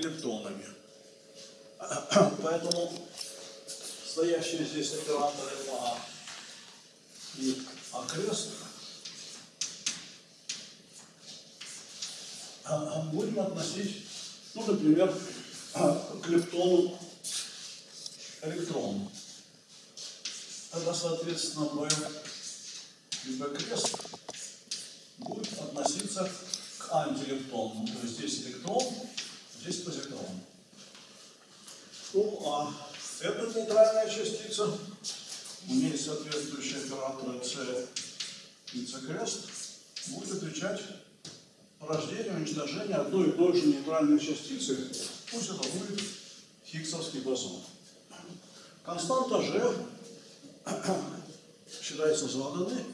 лептонами. Поэтому стоящие здесь операторы А и окрест а, будем относить, ну, например, к лептону электрон. Тогда, соответственно, B и крест будет относиться к антилептону. То есть здесь электрон, здесь позитрон. Ну, а эта нейтральная частица имеет соответствующие операторы C и C крест, будет отвечать рождению, уничтожению одной и той же нейтральной частицы, пусть это будет Хиггсовский бозон. Константа G считается заданной.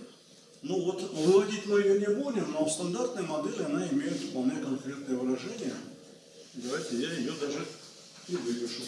Ну вот, выводить мы ее не будем, но в стандартной модели она имеет вполне конкретное выражение. Давайте я ее даже и выпишу.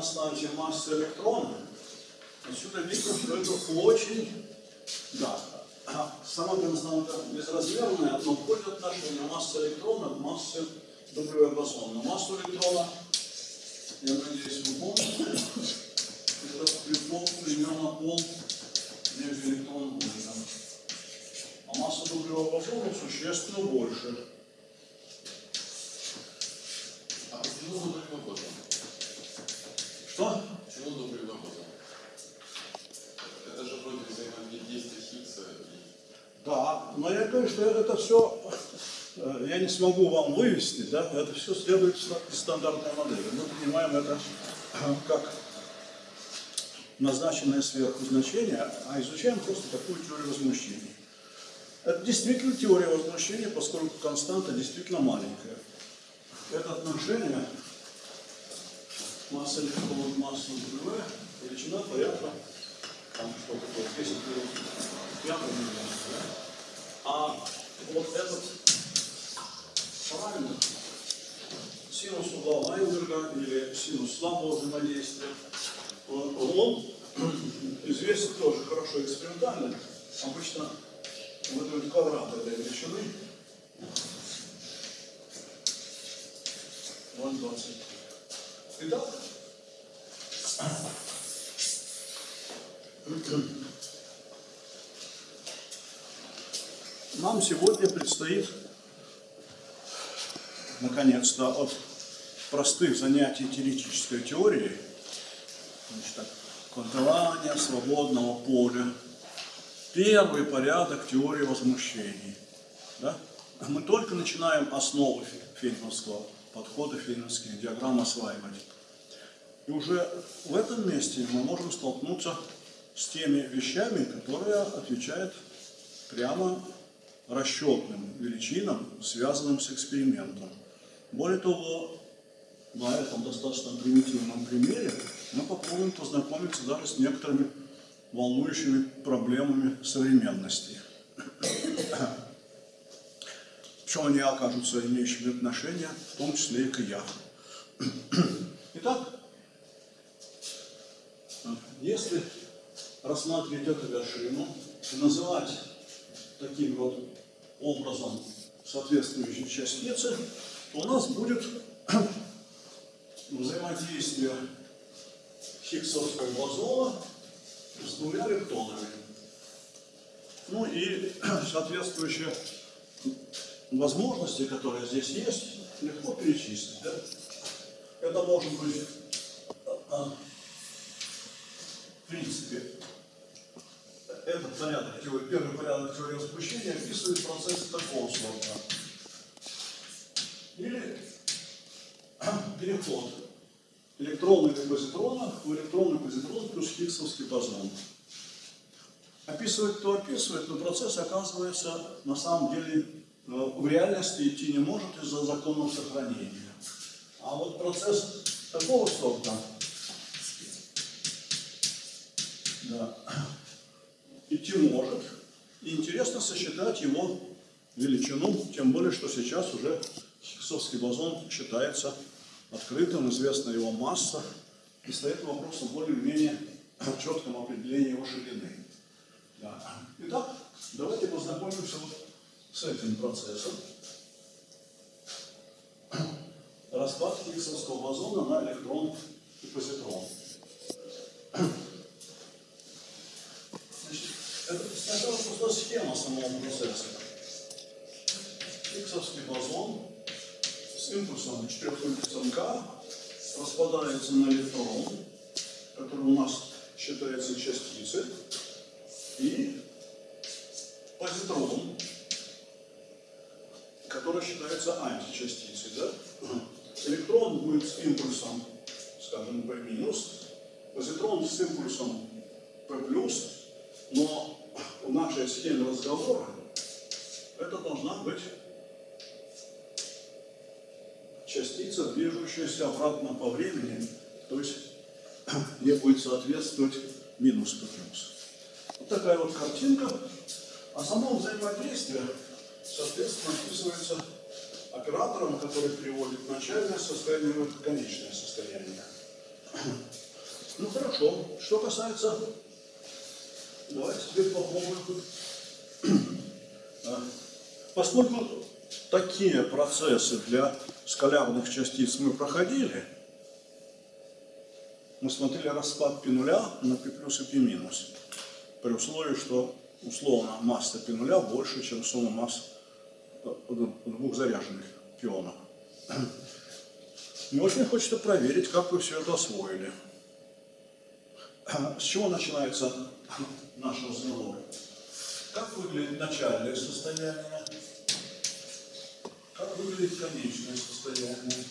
Этой константе масса электрона. Отсюда видно, что это очень, да, сама константа безразмерная, но входит отношение массы электрона к массе W бозона. Массу электрона, я надеюсь, вы помните, это электрон примерно пол между электроном и А масса W бозона существенно больше. Это все, я не смогу вам вывести, да, это все следует из стандартной модели. Мы понимаем это как назначенное сверху значение, а изучаем просто такую теорию возмущения. Это действительно теория возмущения, поскольку константа действительно маленькая. Это отношение масса к массу нулевая, величина порядка, там что такое, 10 пятый миллион, да? А вот этот параметр, синус угла Вайнберга или синус слабого взаимодействия, он известен тоже хорошо экспериментально, обычно выдают квадрат этой величины 0,20. Итак, нам сегодня предстоит, наконец-то, от простых занятий теоретической теории, значит, так, квантования свободного поля, первый порядок теории возмущений. Да? Мы только начинаем основы фейнманского подхода, фейнманских диаграмм осваивать. И уже в этом месте мы можем столкнуться с теми вещами, которые отвечают прямо расчетным величинам, связанным с экспериментом. Более того, на этом достаточно примитивном примере мы попробуем познакомиться даже с некоторыми волнующими проблемами современности. Причем они окажутся имеющими отношение, в том числе и к я. Итак, если рассматривать эту вершину и называть таким вот образом соответствующие частицы, то у нас будет взаимодействие Хиггсовского бозона с двумя лептонами. Ну и соответствующие возможности, которые здесь есть, легко перечислить. Да? Это может быть, в принципе, этот порядок, теории, первый порядок теории возмущения описывает процесс такого сорта. Или переход электрона или позитрона в электронный позитрон плюс хиггсовский бозон. Описывает, кто описывает, но процесс оказывается на самом деле в реальности идти не может из-за законов сохранения. А вот процесс такого сорта, да, идти может. И интересно сосчитать его величину, тем более, что сейчас уже Хиггсовский бозон считается открытым, известна его масса, и стоит вопрос о более-менее четком определении его ширины. Да. Итак, давайте познакомимся вот с этим процессом. Распад Хиггсовского бозона на электрон и позитрон. Значит, сначала просто схема самого процесса. Хиггсовский бозон с импульсом 4 импульсом К распадается на электрон, который у нас считается частицей, и позитрон, который считается античастицей. Да? Электрон будет с импульсом, скажем, P позитрон с импульсом P но в нашей схеме разговора это должна быть частица, движущаяся обратно по времени, то есть ей будет соответствовать минус P плюс. Вот такая вот картинка. А само взаимодействие, соответственно, описывается оператором, который переводит начальное состояние в конечное состояние. Ну хорошо. Что касается... Давайте теперь попробуем. Поскольку такие процессы для скалярных частиц мы проходили, мы смотрели распад пи нуля на пи плюс и пи минус, при условии, что условно масса пи нуля больше, чем сумма масс э, э, двух заряженных пионов. Мне очень хочется проверить, как вы все это освоили. С чего начинается наш разговор? Как выглядит начальное состояние? Как выглядит конечное состояние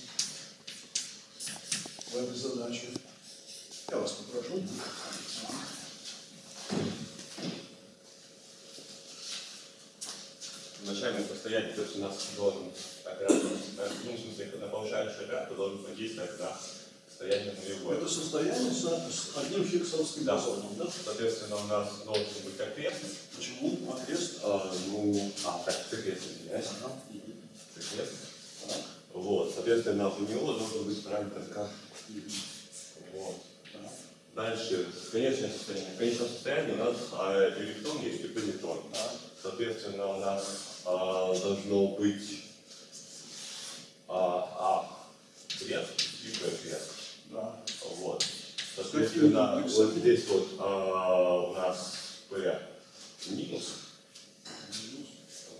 в этой задаче? Я вас попрошу. начальном состоянии, то есть у нас должен оператор, ну, в смысле, когда повышающий оператор должен подействовать на состояние нулевое. Это состояние с одним хиггсовским Да. бозоном, да? Соответственно, у нас должен быть окрест. Почему? Окрест? А, ну, а, так, окрест, извиняюсь. Ага. Так. Вот, соответственно, у него должен быть параметр К. Вот. Дальше, конечное состояние. В конечном состоянии у нас а, электрон есть и позитрон. Так. Соответственно, у нас а, должно быть а, а крест и Б. Да. Вот. Соответственно, импульсы? вот здесь вот а, у нас P минус.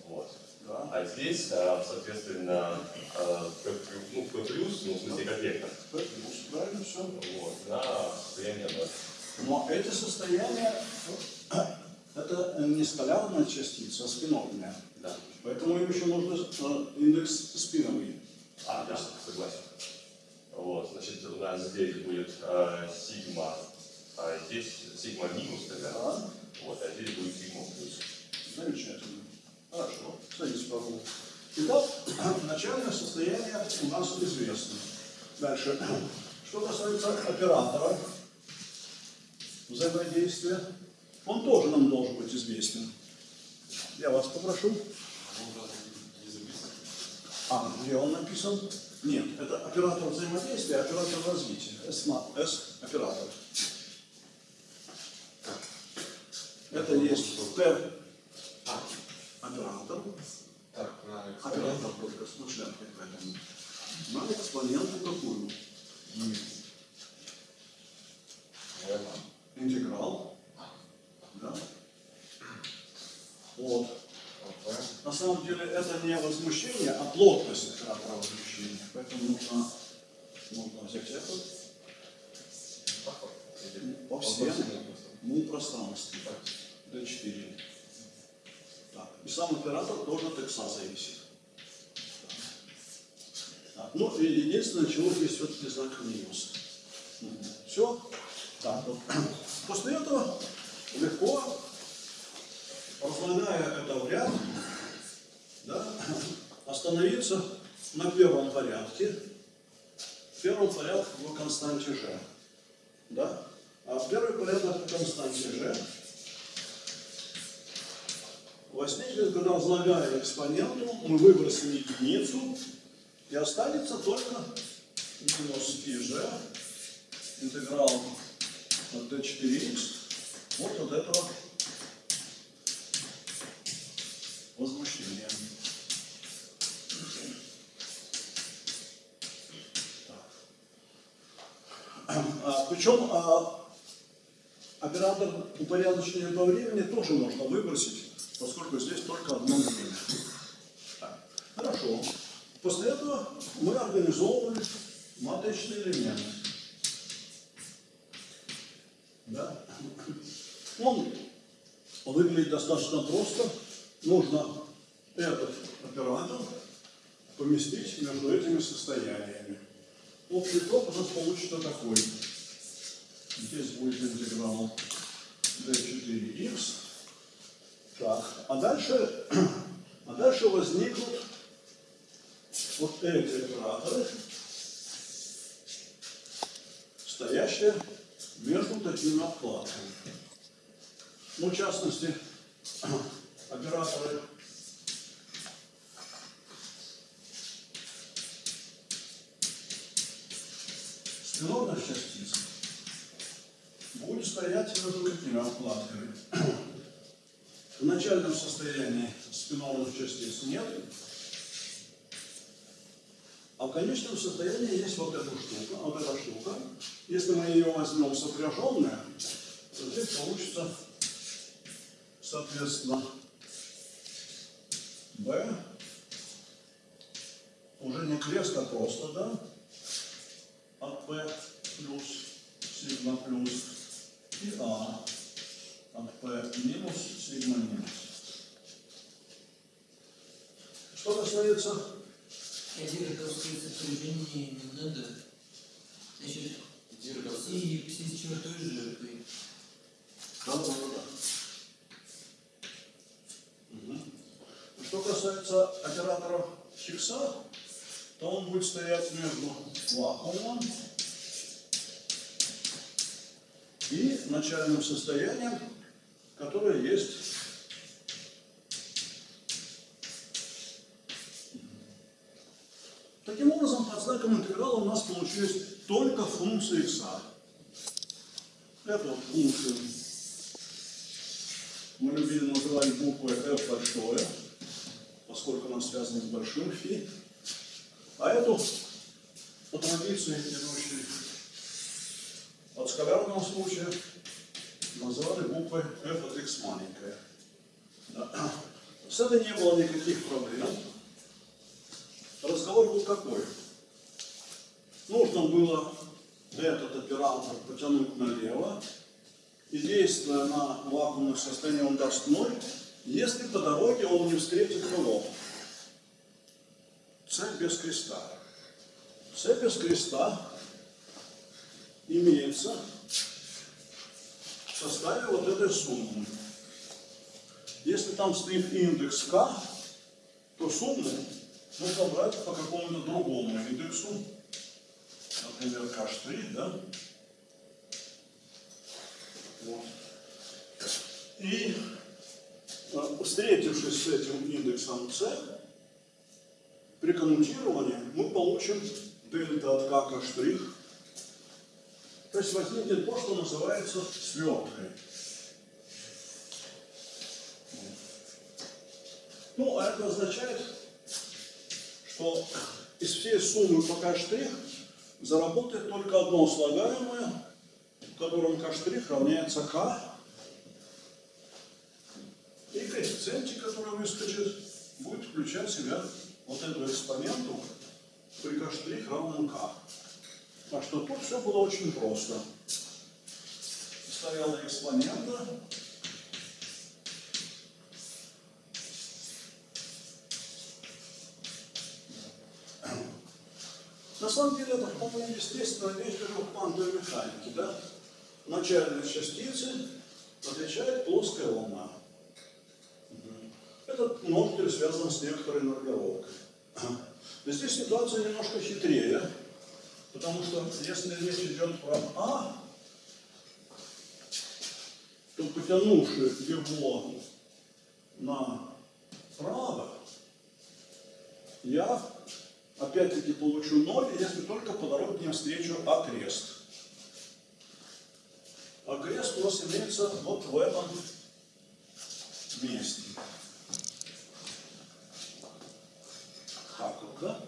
Вот. Да. А здесь, а, соответственно, а, P, плюс- ну, P плюс, ну, в смысле, как вектор. П плюс. Правильно все. Вот, состояние ноль. Но эти состояния, это не скалярная частица, а спинорная. Да. Поэтому им еще нужно э, индекс спиновый. А, да, согласен. Вот, значит, у нас здесь будет а, сигма, а здесь сигма минус тогда. Да. Вот, а здесь будет сигма плюс. Замечательно. Хорошо. Садитесь, пожалуйста. Итак, начальное состояние у нас известно. Дальше. Что касается оператора взаимодействия, он тоже нам должен быть известен. Я вас попрошу. Записан? А, где он написан? Нет, это оператор взаимодействия, оператор развития. S, на- S оператор. Это есть Т оператор, Так, оператор только с мышленкой поэтому. На экспоненту какую? Интеграл. Да? Вот. На самом деле это не возмущение, а плотность оператора возмущения. Поэтому нужно, нужно взять это по всем ну, пространстве. D4. Так. И сам оператор тоже от икса зависит. Так. Ну и единственное, чего здесь все-таки знак минус. Все. Так, вот. После этого легко, разлагая это в ряд, да, остановиться на первом порядке первый порядок в константе g. Да? А первый порядок в константе g возникнет, когда возлагая экспоненту, мы выбросим единицу, и останется только минус πg интеграл от d4x вот от этого возмущения. А, причем а, оператор упорядочения по времени тоже можно выбросить, поскольку здесь только одно время. Хорошо. После этого мы организовывали матричный элемент. Да? Он выглядит достаточно просто. Нужно этот оператор поместить между этими состояниями. Общий ток у нас получится такой. Здесь будет интеграл d4x. Так, а дальше, а дальше возникнут вот эти операторы, стоящие между такими обкладками. Ну, в частности, операторы спинорных частиц будет стоять между такими обкладками. В начальном состоянии спинорных частиц нет, а в конечном состоянии есть вот эта штука, вот эта штука. Если мы ее возьмем сопряженная, то здесь получится, соответственно, B, уже не крест, а просто, да, от P плюс, сигма плюс, и А от P минус, сигма минус. Что касается Директовские сопряжения не надо. Значит, Дирковский. и все с чертой жертвой. Да, да, да. Что касается операторов Хиггса, то он будет стоять между вакуумом и начальным состоянием, которое есть. Таким образом, под знаком интеграла у нас получились только функции x. Вот функцию мы любили называть буквой f большое, поскольку она связана с большим фи. А эту по традиции, идущей от скалярного случая, называли буквой f от x маленькая. Да. С этой не было никаких проблем. Разговор был какой? Нужно было этот оператор потянуть налево, и действуя на вакуумных состояниях он даст ноль, если по дороге он не встретит нулов. Цель без креста. Цель без креста имеется в составе вот этой суммы. Если там стоит индекс k, то сумму нужно брать по какому-то другому индексу, например, k', да? Вот. И встретившись с этим индексом c, при коммутировании мы получим дельта от k штрих. То есть возникнет то, что называется сверткой. Ну, а это означает, что из всей суммы по k штрих заработает только одно слагаемое, в котором k штрих равняется k. И коэффициентик, который выскочит, будет включать в себя вот эту экспоненту при k равном k. Так что тут все было очень просто. Стояла экспонента, На самом деле это вполне естественно вещь в квантовой механике. Да? Начальные частицы отвечает плоская волна. Этот ноль связан с некоторой нормировкой. Здесь ситуация немножко хитрее. Потому что если речь идет про А, то потянувши его направо, я опять-таки получу ноль, если только по дороге не встречу окрест. Окрест у нас имеется вот в этом месте. Вот, да?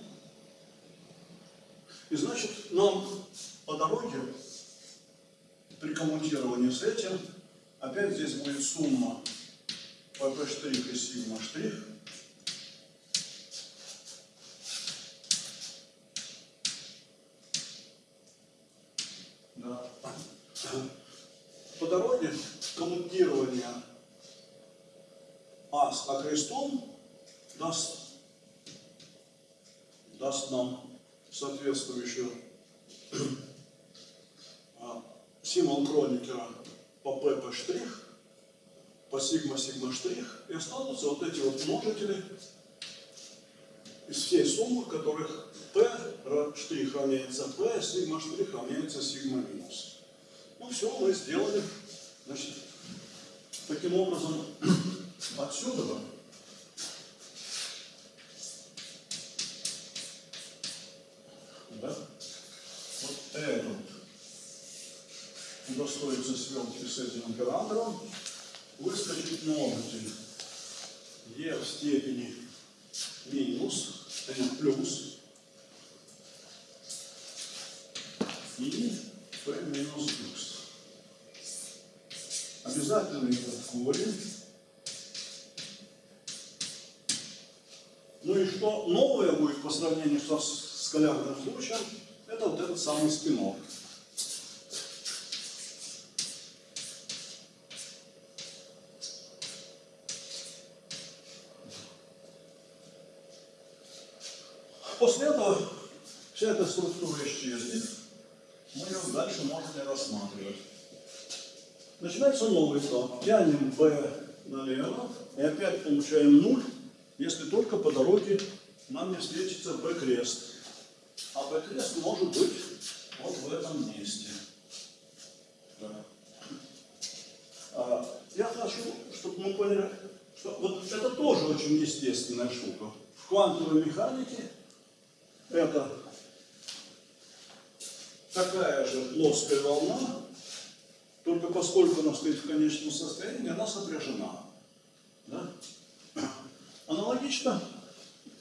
И значит, нам по дороге при коммутировании с этим опять здесь будет сумма pp штрих и сигма штрих. Да. По дороге коммутирования А с А крестом даст, даст нам соответствующую а, символ Кроникера по pp штрих, по сигма сигма штрих, и останутся вот эти вот множители из всей суммы, которых p штрих равняется p, сигма штрих равняется сигма минус. Ну все, мы сделали. Значит, таким образом, отсюда этот удостоится свелки с этим оператором, выскочит множитель e в степени минус, n плюс, и p минус x. Обязательно этот корень. Ну и что новое будет по сравнению со скалярным случаем, это вот этот самый спинор. После этого вся эта структура исчезнет, мы ее дальше можем не рассматривать. Начинается новый этап. Тянем B налево и опять получаем 0, если только по дороге нам не встретится B крест. А B крест может быть вот в этом месте. Да. А, я хочу, чтобы мы поняли, что вот это тоже очень естественная штука. В квантовой механике это такая же плоская волна, только поскольку она стоит в конечном состоянии, она сопряжена. Да? Аналогично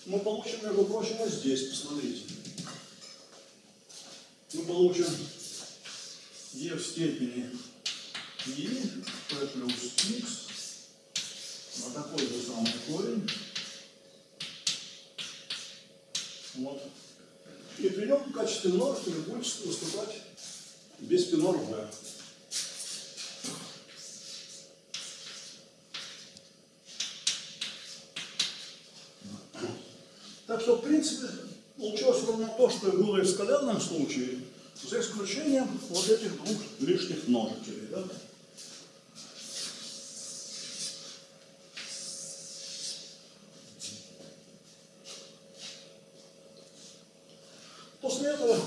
мы получим, между прочим, здесь, посмотрите. Мы получим e в степени e, p плюс x, на такой же самый корень. Вот. И при нем в качестве множителя будет выступать биспинор v. Так что, в принципе, ровно то, что было и в случае, за исключением вот этих двух лишних множителей. Да? После этого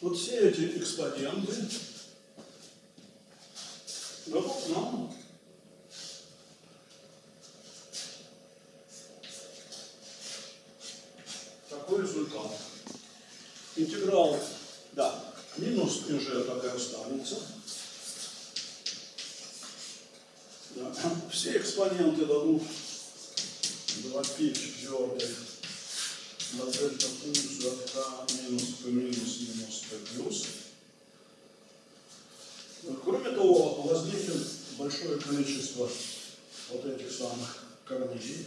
вот все эти экспоненты дадут нам такой результат. Интеграл, да, минус j так и останется. Да. Все экспоненты дадут 2π четвертой на дельта функцию от k минус p минус минус p плюс. Кроме того, возникнет большое количество вот этих самых корней.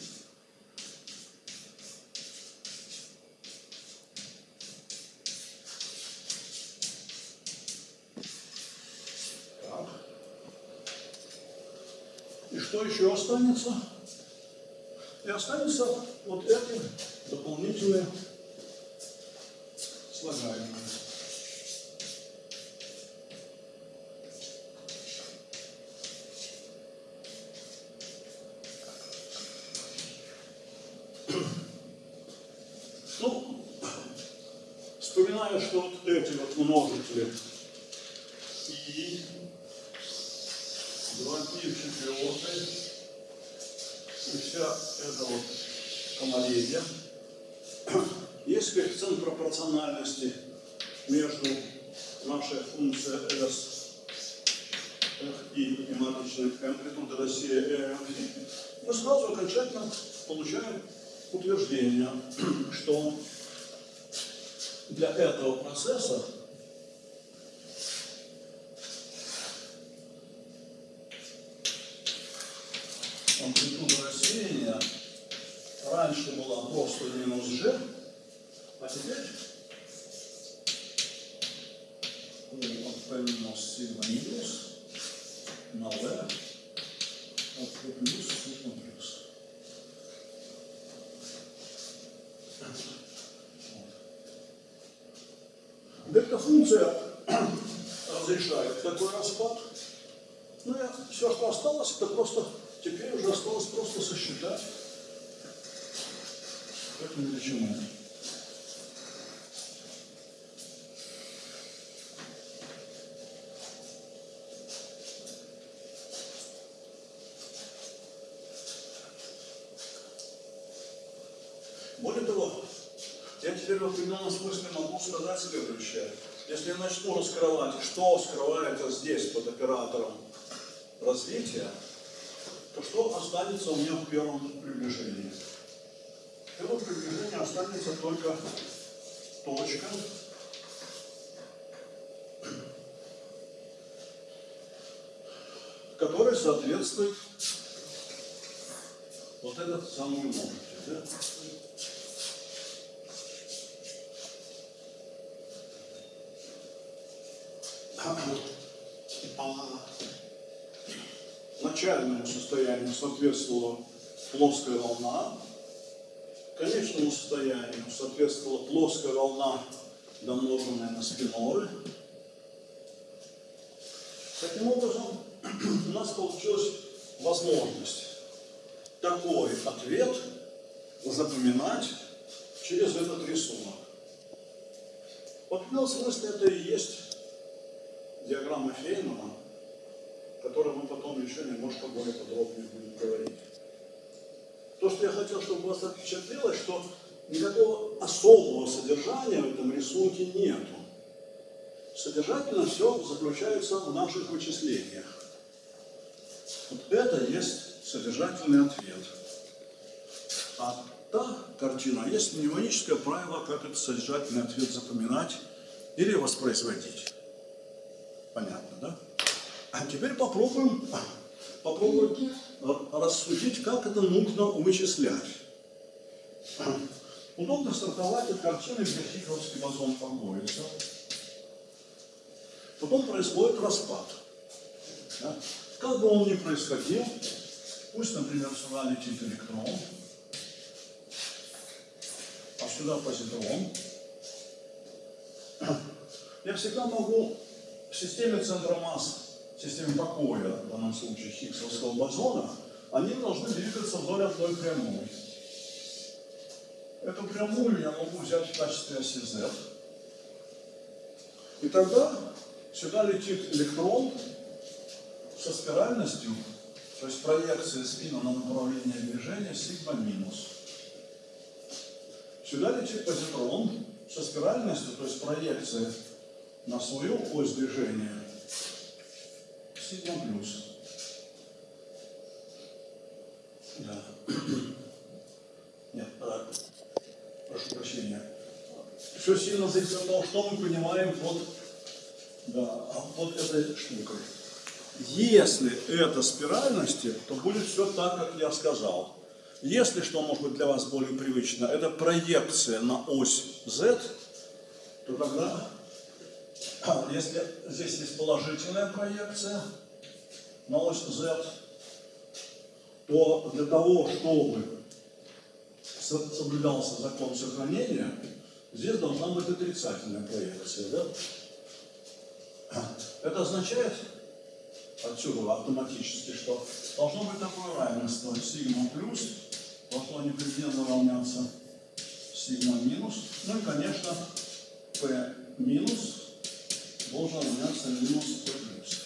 И что еще останется? И останется вот эти дополнительные слагаемые. Для этого процесса амплитуда рассеяния раньше была просто минус g, а теперь у от p минус сигма минус на v от p плюс сигма плюс. Дельта-функция разрешает такой распад. Ну и все, что осталось, это просто, теперь уже осталось просто сосчитать эту величину. Более того, я теперь в определенном смысле могу сказать следующее. Если я начну раскрывать, что скрывается здесь под оператором развития, то что останется у меня в первом приближении? В первом приближении останется только точка, которая соответствует вот этот самый множитель. Да? Начальному состоянию соответствовала плоская волна, конечному состоянию соответствовала плоская волна, домноженная на спиноры. Таким образом, у нас получилась возможность такой ответ запоминать через этот рисунок. В смысле это и есть диаграмма Фейнмана, о которой мы потом еще немножко более подробнее будем говорить. То, что я хотел, чтобы вас впечатлилось, что никакого особого содержания в этом рисунке нету. Содержательно все заключается в наших вычислениях. Вот это есть содержательный ответ. А та картина есть мнемоническое правило, как этот содержательный ответ запоминать или воспроизводить. Понятно, да? А теперь попробуем, попробуем рассудить, как это нужно вычислять. Удобно стартовать от картины, где Хиггсовский бозон формуется. Потом происходит распад. Как бы он ни происходил, пусть, например, сюда летит электрон, а сюда позитрон, я всегда могу в системе центра масс, в системе покоя, в данном случае Хиггсовского бозона, они должны двигаться вдоль одной прямой. Эту прямую я могу взять в качестве оси Z. И тогда сюда летит электрон со спиральностью, то есть проекция спина на направление движения сигма минус. Сюда летит позитрон со спиральностью, то есть проекция на свою ось движения сигма плюс. Да. Нет, а, прошу прощения. Все сильно зависит от того, что мы понимаем под, да, под этой штукой. Если это спиральности, то будет все так, как я сказал. Если, что может быть для вас более привычно, это проекция на ось Z, то тогда, а, если здесь есть положительная проекция на ось Z, то для того, чтобы соблюдался закон сохранения, здесь должна быть отрицательная проекция. Да? Это означает отсюда автоматически, что должно быть такое равенство сигма плюс, должно непременно равняться сигма минус. Ну и, конечно, P минус должен равняться минус P плюс.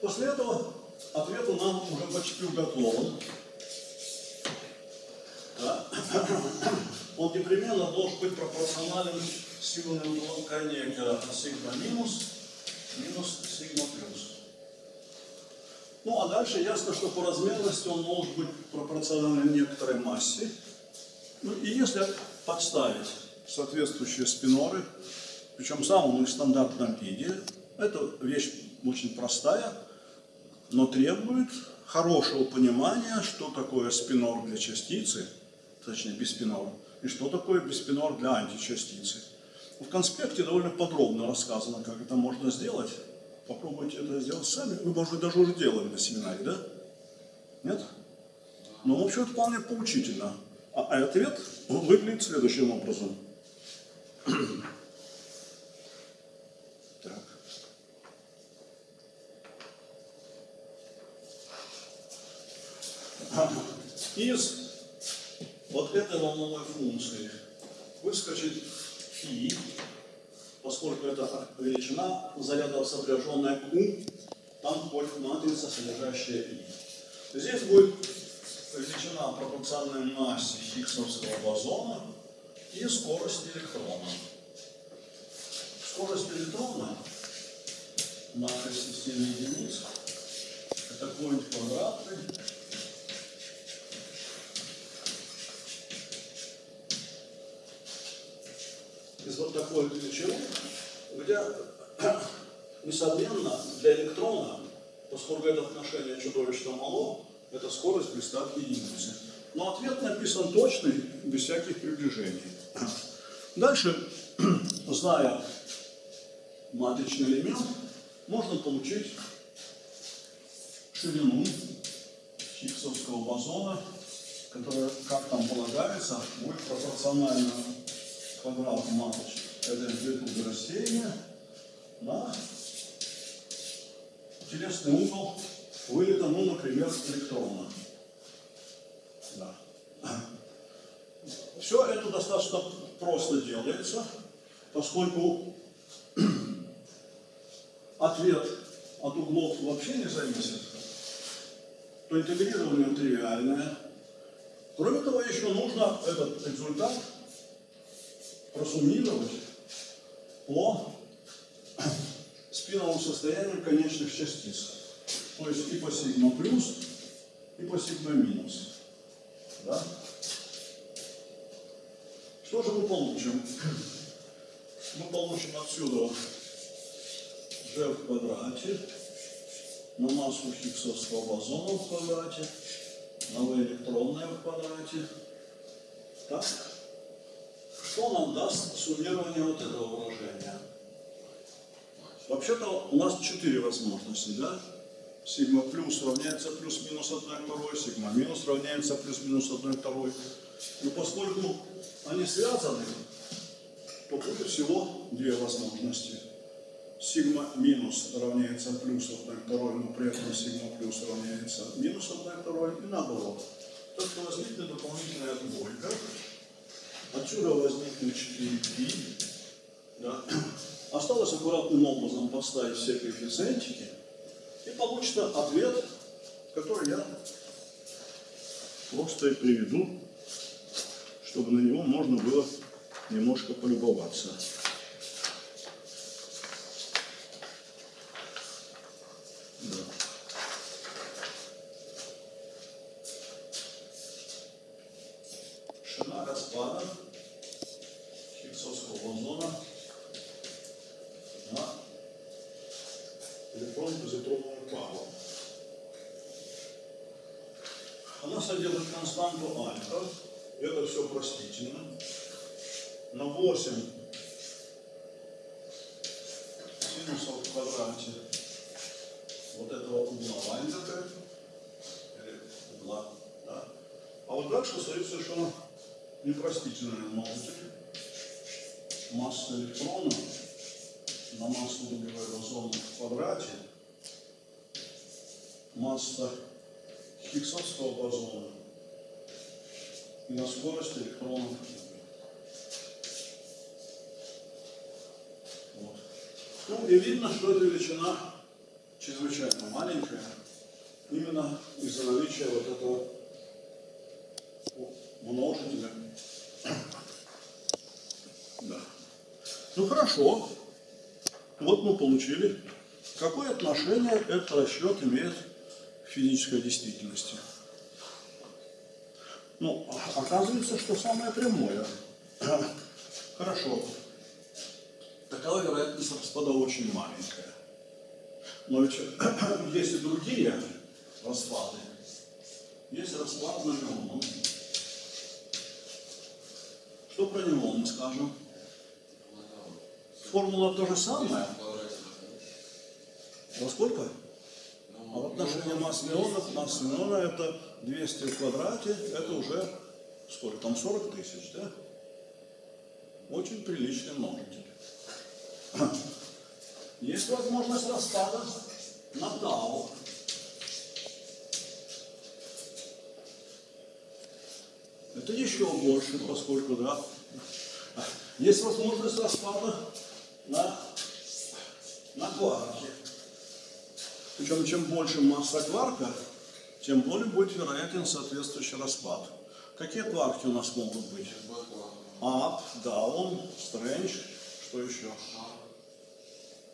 После этого ответ у нам уже почти уготован. Он непременно должен быть пропорционален силам коннектора сигма минус минус сигма плюс. Ну а дальше ясно, что по размерности он может быть пропорционален некоторой массе. Ну и если подставить соответствующие спиноры, причем в самом их стандартном виде, эта вещь очень простая, но требует хорошего понимания, что такое спинор для частицы, точнее биспинор, и что такое биспинор для античастицы. В конспекте довольно подробно рассказано, как это можно сделать. Попробуйте это сделать сами. Вы, может быть, даже уже делали на семинаре, да? Нет? Но, в общем, это вполне поучительно. А, а ответ выглядит следующим образом. Так. Из вот этой волновой функции выскочит фи, поскольку это величина заряда сопряженная у, там входит матрица, содержащая и. Здесь будет величина пропорциональной массе хиггсовского бозона и скорость электрона. Скорость электрона на системе единиц это какой-нибудь квадратный из вот такой величины, где, несомненно, для электрона, поскольку это отношение чудовищно мало, это скорость близка к единице. Но ответ написан точный, без всяких приближений. Дальше, зная матричный элемент, можно получить ширину хиггсовского бозона, которая, как там полагается, будет пропорциональна квадрату маточек этой амплитуды рассеяния на телесный угол вылета, ну, например, электрона. Да. Все это достаточно просто делается, поскольку ответ от углов вообще не зависит, то интегрирование тривиальное. Кроме того, еще нужно этот результат просуммировать по спиновому состоянию конечных частиц. То есть и по сигма плюс, и по сигма минус. Да? Что же мы получим? Мы получим отсюда g в квадрате на массу хиггсовского бозона в квадрате, на v электронное в квадрате. Так? Что нам даст суммирование вот этого выражения? Вообще-то у нас четыре возможности, да? Сигма плюс равняется плюс-минус 1 второй, сигма минус равняется плюс-минус 1 второй. Но поскольку они связаны, то будет всего две возможности. Сигма минус равняется плюс 1 второй, но при этом сигма плюс равняется минус 1 второй и наоборот. Так что возникнет дополнительная двойка. Отсюда возникнет 4π. Да. Осталось аккуратным образом подставить все коэффициентики, и получится ответ, который я просто и приведу, чтобы на него можно было немножко полюбоваться. Видно, что эта величина чрезвычайно маленькая, именно из-за наличия вот этого множителя. Да. Ну хорошо. Вот мы получили. Какое отношение этот расчет имеет к физической действительности? Ну, оказывается, что самое прямое. Хорошо. Такова вероятность распада очень маленькая. Но ведь есть и другие распады. Есть распад на неон. Что про неон мы скажем? Формула то же самое. Во сколько? А в отношении масс неонов, масса неона это 200 в квадрате, это уже сколько там, 40 тысяч, да? Очень приличный множитель. Есть возможность распада на тау. Это еще больше, поскольку, да, есть возможность распада на, на кварке. Причем, чем больше масса кварка, тем более будет вероятен соответствующий распад. Какие кварки у нас могут быть? Ап, даун, стрэндж, что еще?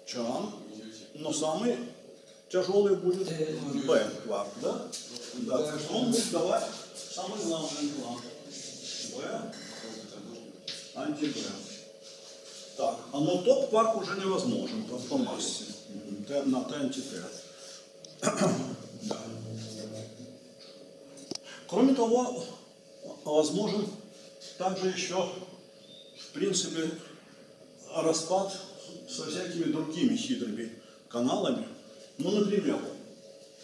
Чан. Но самый тяжелый будет Б кварк, да? Да, он будет давать самый главный кварк. Б, анти-Б. Так, а но топ кварк уже невозможен по, по массе. Т, на Т анти-Т. Да. Кроме того, возможен также еще, в принципе, распад со всякими другими хитрыми каналами. Ну, например,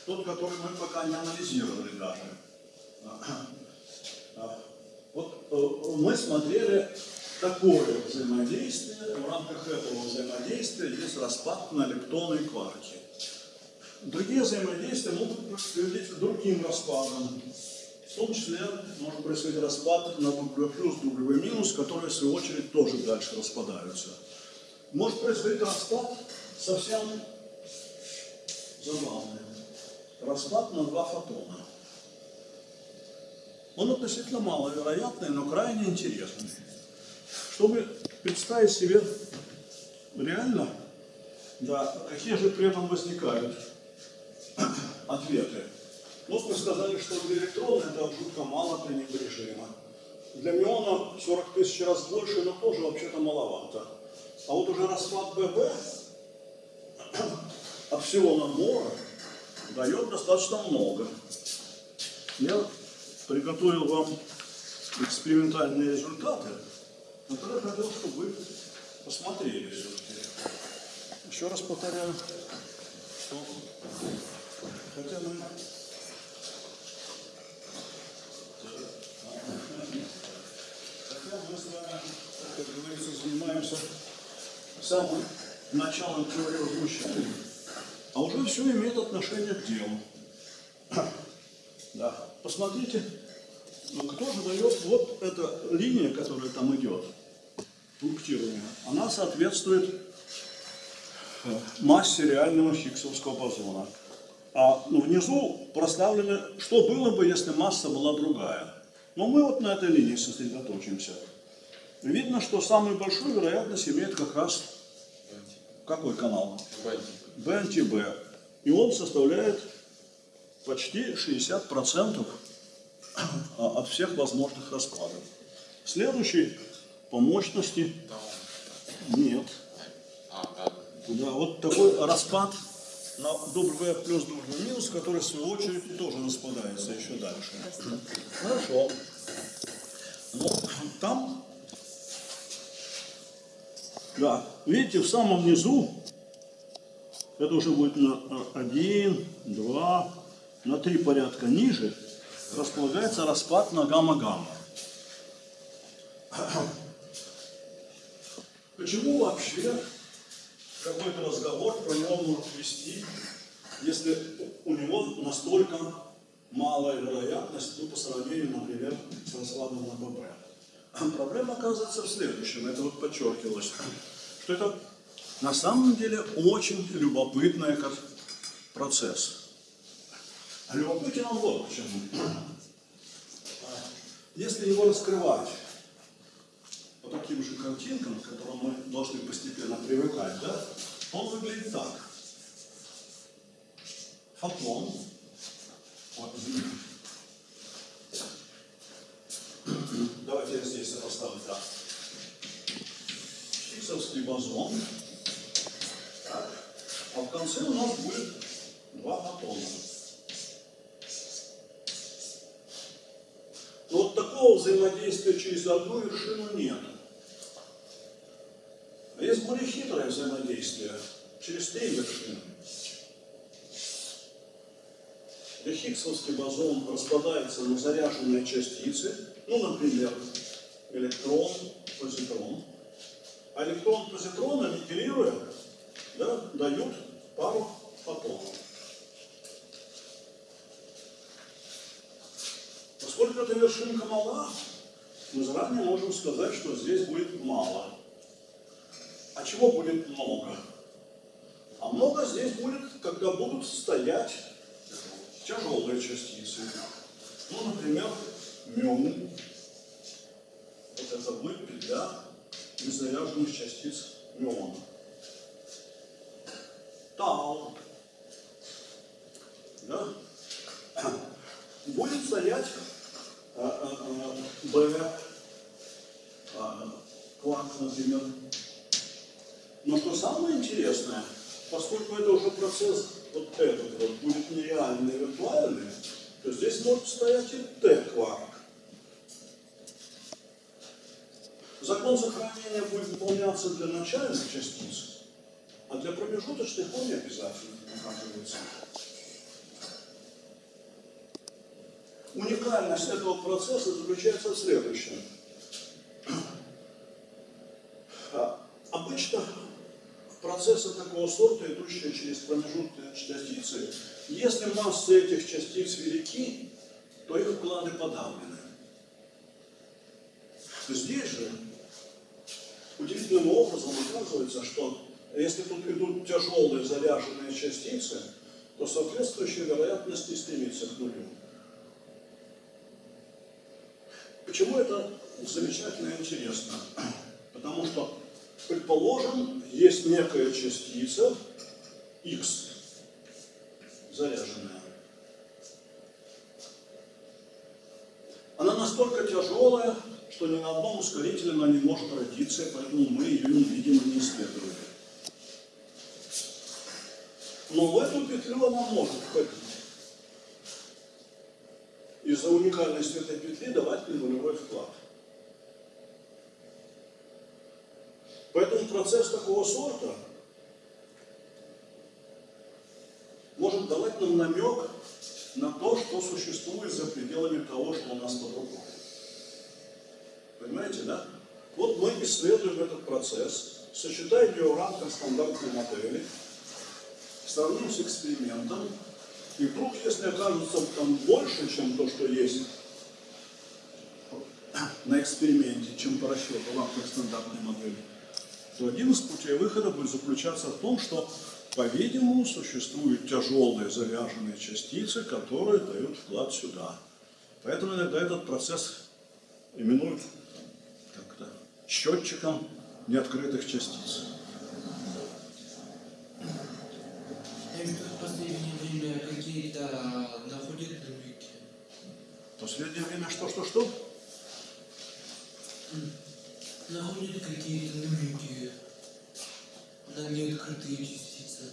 тот, который мы пока не анализировали даже. Вот э, мы смотрели такое взаимодействие. В рамках этого взаимодействия есть распад на электроны и кварки. Другие взаимодействия могут приводить к другим распадам. В том числе может происходить распад на W плюс, W минус, которые в свою очередь тоже дальше распадаются. Может происходить распад совсем забавный. Распад на два фотона. Он относительно маловероятный, но крайне интересный. Чтобы представить себе реально, да, какие же при этом возникают ответы. Мы сказали, что для электрона это жутко мало пренебрежимо. Для миона 40 тысяч раз больше, но тоже вообще-то маловато. А вот уже распад ББ от всего набора дает достаточно много. Я приготовил вам экспериментальные результаты, которые хотел, чтобы вы посмотрели все-таки. Еще раз повторяю, что хотя мы хотя мы с вами, как говорится, занимаемся самым началом теории возмущения, а уже все имеет отношение к делу. Да. Посмотрите, ну, кто же дает вот эта линия, которая там идет, пунктирование, она соответствует э, массе реального хиггсовского бозона. А ну, внизу проставлено, что было бы, если масса была другая. Но мы вот на этой линии сосредоточимся. Видно, что самую большую вероятность имеет как раз какой канал? БНТБ. И он составляет почти 60% от всех возможных раскладов. Следующий по мощности нет. Да, вот такой распад на W плюс W минус, который в свою очередь тоже распадается еще дальше. Хорошо. Но там, да, видите, в самом низу это уже будет на 1, 2, на 3 порядка ниже располагается распад на гамма-гамма. Почему вообще какой-то разговор про него может вести, если у него настолько малая вероятность ну, по сравнению, например, с раскладом на ББ? Проблема оказывается в следующем, это вот подчеркивалось, что это На самом деле очень любопытный как процесс. А любопытен он вот почему. Если его раскрывать таким же картинкам, к которым мы должны постепенно привыкать, да, он выглядит так. Фотон. Вот. Давайте я здесь поставлю так. Хиггсовский бозон. Так. А в конце у нас будет два фотона. Но вот такого взаимодействия через одну вершину нет. А есть более хитрое взаимодействие через три вершины. Где Хиггсовский бозон распадается на заряженные частицы, ну, например, электрон, позитрон. А электрон, позитрон, аннигилируя, да, дают пару фотонов. Поскольку эта вершинка мала, мы заранее можем сказать, что здесь будет мало. А чего будет много? А много здесь будет, когда будут стоять тяжелые частицы. Ну, например, миому. Вот это будет петля незаряженных частиц миона. Тау. Да? Будет стоять а, а, а, Б, кварк, например. Но что самое интересное, поскольку это уже процесс вот этот вот будет нереальный, виртуальный, то здесь может стоять и Т-кварк. Закон сохранения будет выполняться для начальных частиц, а для промежуточных он не обязательно оказывается. Уникальность этого процесса заключается в следующем. А, Обычно такого сорта, идущие через промежуточные частицы, если массы этих частиц велики, то их вклады подавлены. Здесь же удивительным образом оказывается, что если тут идут тяжелые заряженные частицы, то соответствующая вероятность не стремится к нулю. Почему это замечательно и интересно? Потому что Предположим, есть некая частица x, заряженная. Она настолько тяжелая, что ни на одном ускорителе она не может родиться, поэтому мы ее не видим и не исследуем. Но в эту петлю она может входить. Из-за уникальности этой петли давать нулевой вклад. Поэтому процесс такого сорта может давать нам намек на то, что существует за пределами того, что у нас под рукой. Понимаете, да? Вот мы исследуем этот процесс, сочетаем его в рамках стандартной модели, сравним с экспериментом, и вдруг, если окажется там больше, чем то, что есть на эксперименте, чем по расчету в рамках стандартной модели, то один из путей выхода будет заключаться в том, что, по-видимому, существуют тяжелые заряженные частицы, которые дают вклад сюда. Поэтому иногда этот процесс именуют как-то счетчиком неоткрытых частиц. В последнее время какие-то находят намеки. В последнее время что-что-что? Находят какие-то намеки на неоткрытые частицы.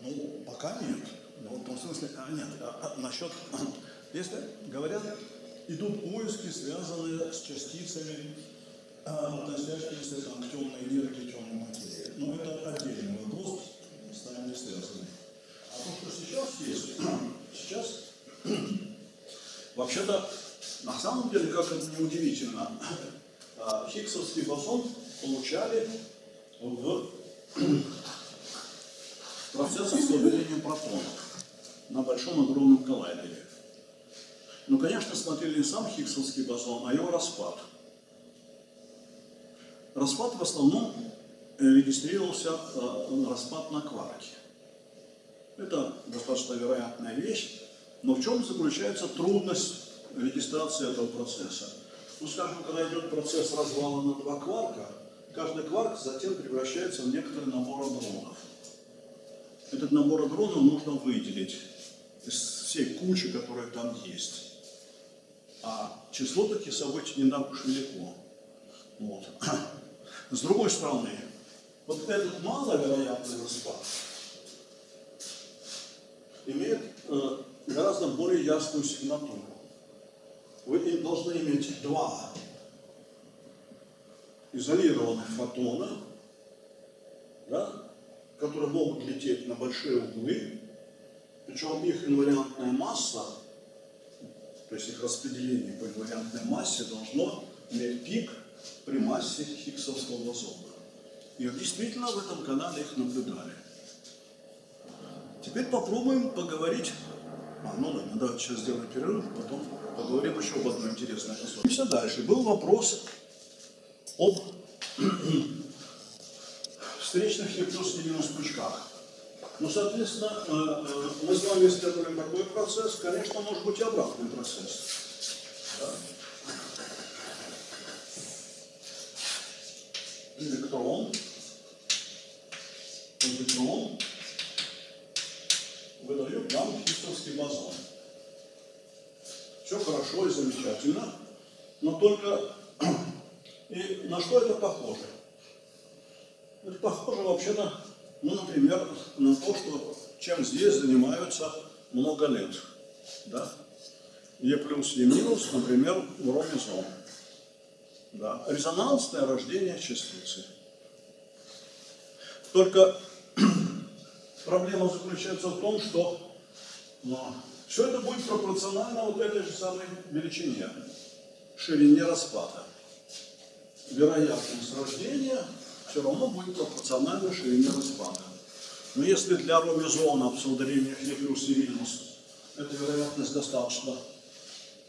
Ну, пока нет. Ну, в том смысле, а, нет, а, а, насчет, если говорят, идут поиски, связанные с частицами, а, относящиеся там, к темной энергии, темной материи. Но это отдельный вопрос, с нами не связанный. А то, что сейчас есть, сейчас, вообще-то, на самом деле, как это неудивительно, Хиггсовский бозон получали в процессах слабеления протонов на большом огромном коллайдере. Ну, конечно, смотрели не сам Хиггсовский бозон, а его распад. Распад в основном регистрировался э, распад на кварки. Это достаточно вероятная вещь, но в чем заключается трудность регистрации этого процесса? Ну, скажем, когда идет процесс развала на два кварка, каждый кварк затем превращается в некоторый набор адронов. Этот набор адронов нужно выделить из всей кучи, которая там есть. А число таких событий не так уж велико. Вот. С другой стороны, вот этот маловероятный распад имеет э, гораздо более ясную сигнатуру. Вы должны иметь два изолированных фотона, да, которые могут лететь на большие углы, причем их инвариантная масса, то есть их распределение по инвариантной массе должно иметь пик при массе Хиггсовского бозона. И действительно в этом канале их наблюдали. Теперь попробуем поговорить. А, ну да, давайте сейчас сделаем перерыв, потом поговорим еще об одной интересной особенности. Дальше. Был вопрос об встречных минус пучках. Ну, соответственно, э, э, мы с вами исследовали такой процесс, конечно, может быть и обратный процесс. Да? Электрон, позитрон нам хиггсовский бозон. Все хорошо и замечательно, но только и на что это похоже? Это похоже вообще-то, ну, например, на то, что чем здесь занимаются много лет. Да? Е плюс, Е минус, например, в ромизом. Да. Резонансное рождение частицы. Только проблема заключается в том, что все это будет пропорционально вот этой же самой величине, ширине распада. Вероятность рождения все равно будет пропорционально ширине распада. Но если для ромизона в псевдорениях Е плюс и минус эта вероятность достаточно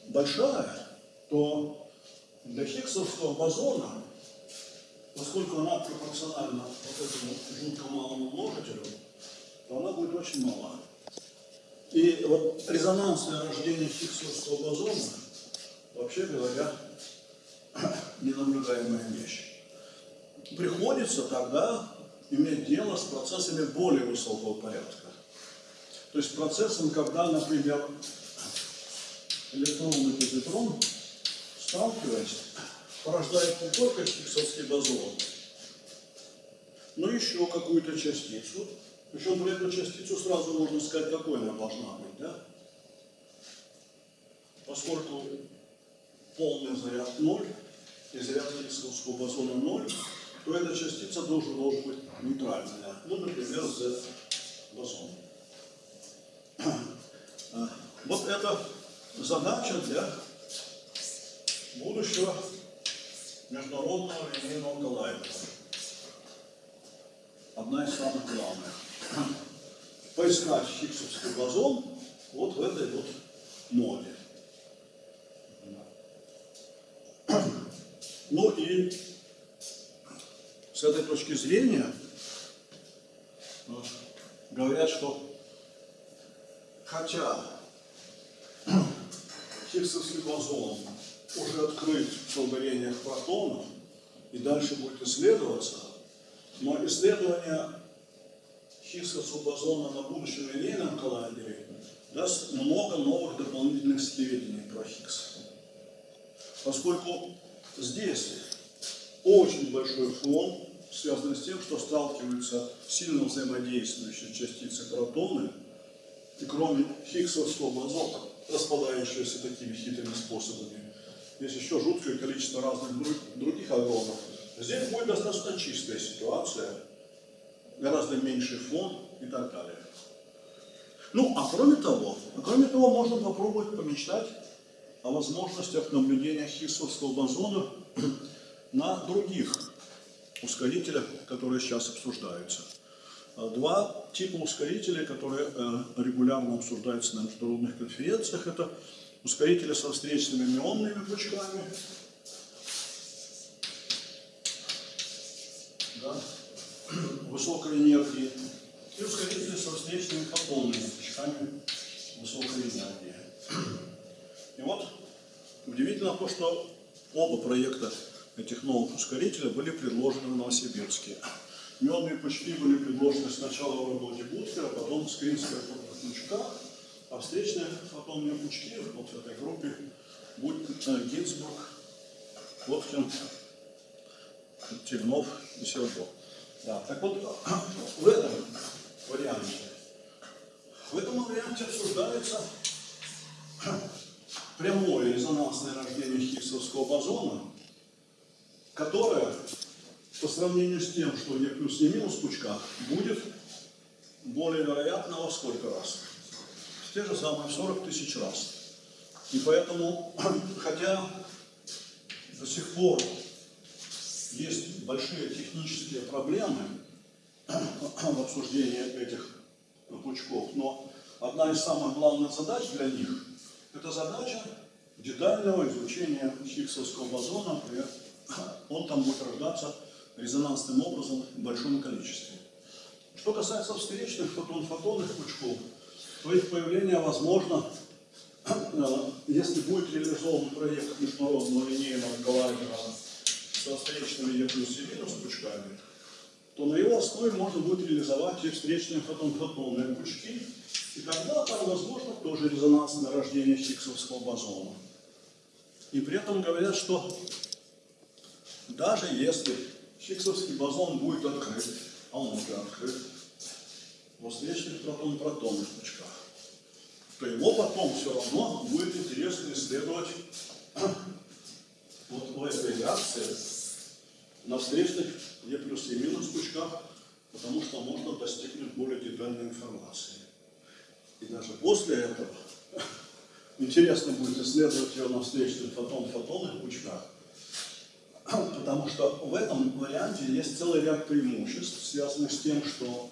большая, то для хиггсовского бозона, поскольку она пропорциональна вот этому жутко малому множителю, то она будет очень мала. И вот резонансное рождение хиггсовского бозона, вообще говоря, ненаблюдаемая вещь. Приходится тогда иметь дело с процессами более высокого порядка. То есть процессом, когда, например, электрон и позитрон, сталкиваясь, порождает не только хиггсовский бозон, но еще какую-то частицу. Причем про эту частицу сразу можно сказать, какой она должна быть, да? Поскольку полный заряд ноль, и заряд хиггсовского бозона ноль, то эта частица должен, должен быть нейтральная. Ну, например, Z бозон. Вот это задача для будущего международного линейного коллайдера. Одна из самых главных. Поискать хиггсовский бозон вот в этой вот моде. Ну и с этой точки зрения говорят, что хотя Хиггсовский бозон уже открыт в сообщениях протонов и дальше будет исследоваться, но исследование Хиггсовского бозона на будущем линейном коллайдере даст много новых дополнительных сведений про Хиггса. Поскольку здесь очень большой фон, связанный с тем, что сталкиваются сильно взаимодействующие частицы протоны, и кроме Хиггсовского бозона, распадающегося такими хитрыми способами, есть еще жуткое количество разных других агронов. Здесь будет достаточно чистая ситуация, гораздо меньший фон и так далее. Ну, а кроме того, а кроме того, можно попробовать помечтать о возможностях наблюдения Хиггсовского бозона на других ускорителях, которые сейчас обсуждаются. Два типа ускорителей, которые э, регулярно обсуждаются на международных конференциях, это ускорители со встречными мионными пучками. Да. высокой энергии и ускорители со встречными фотонными скачками высокой энергии. И вот удивительно то, что оба проекта этих новых ускорителей были предложены в Новосибирске. Медные пучки были предложены сначала в работе Буткера, потом Скринская пучка, а встречные фотонные пучки вот в этой группе э, Гинзбург, Воткин, Тельнов и Сердо. Да, так вот, в этом варианте, в этом варианте обсуждается прямое резонансное рождение Хиггсовского бозона, которое по сравнению с тем, что не плюс, не минус в пучках, будет более вероятно во сколько раз? В те же самые 40 тысяч раз. И поэтому, хотя до сих пор есть большие технические проблемы в обсуждении этих пучков, но одна из самых главных задач для них – это задача детального изучения Хиггсовского бозона, он там будет рождаться резонансным образом в большом количестве. Что касается встречных фотон-фотонных пучков, то их появление возможно, э, если будет реализован проект международного линейного коллайдера со встречными Е плюс и минус пучками, то на его основе можно будет реализовать и встречные фотон-фотонные пучки, и тогда там возможно тоже резонансное рождение Хиггсовского бозона. И при этом говорят, что даже если Хиггсовский бозон будет открыт, а он уже открыт, во встречных протон-протонных пучках, то его потом все равно будет интересно исследовать вот в этой реакции на встречных Е плюс и минус пучках, потому что можно достигнуть более детальной информации. И даже после этого интересно будет исследовать ее на встречных фотон-фотонных пучках, потому что в этом варианте есть целый ряд преимуществ, связанных с тем, что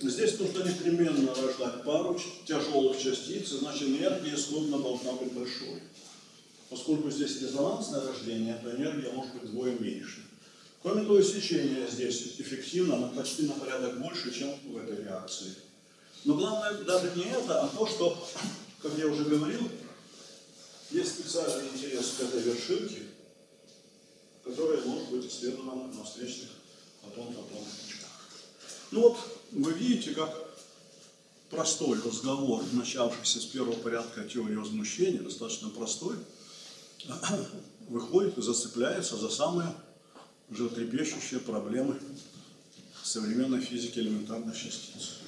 здесь нужно непременно рождать пару тяжелых частиц, значит энергия исходно должна быть большой. Поскольку здесь резонансное рождение, то энергия может быть вдвое меньше. Кроме того, сечение здесь эффективно, но почти на порядок больше, чем в этой реакции. Но главное даже не это, а то, что, как я уже говорил, есть специальный интерес к этой вершинке, которая может быть исследована на встречных фотон-фотонных пучках. Ну вот, вы видите, как простой разговор, начавшийся с первого порядка теории возмущения, достаточно простой, выходит и зацепляется за самые животрепещущие проблемы современной физики элементарных частиц.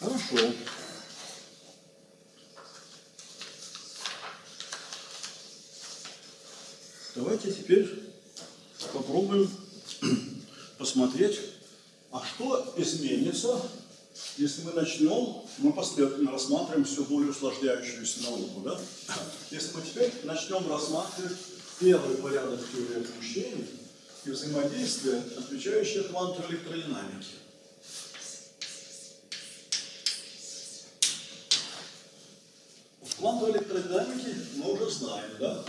Хорошо. Давайте теперь попробуем посмотреть, а что изменится, если мы начнем, мы последовательно рассматриваем все более усложняющуюся науку, да? Если мы теперь начнем рассматривать первый порядок теории ощущений и взаимодействия, отвечающие квантовой электродинамике. В квантовой электродинамике мы уже знаем, да?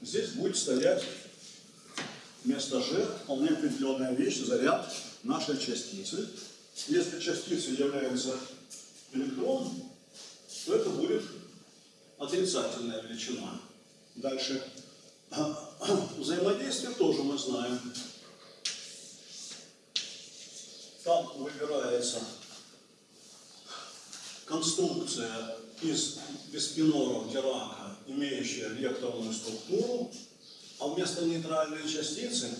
Здесь будет стоять вместо G вполне определенная вещь, заряд нашей частицы. Если частица является электроном, то это будет отрицательная величина. Дальше Взаимодействие тоже мы знаем. Там выбирается конструкция из биспиноров Дирака, имеющая векторную структуру, а вместо нейтральной частицы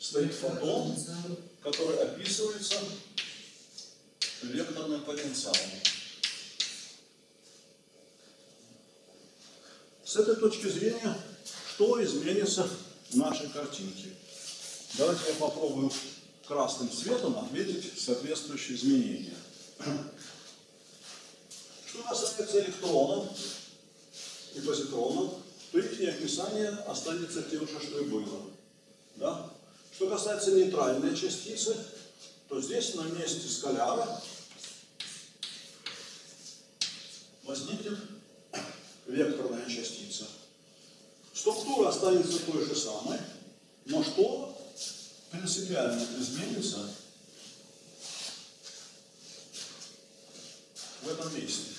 стоит фотон, который описывается векторным потенциалом. С этой точки зрения что изменится в нашей картинке. Давайте я попробую красным цветом отметить соответствующие изменения. Что касается электронов и позитронов, то их описание останется тем же, что и было. Да? Что касается нейтральной частицы, то здесь на месте скаляра возникнет векторная частица. Структура останется той же самой, но что принципиально изменится в этом месте.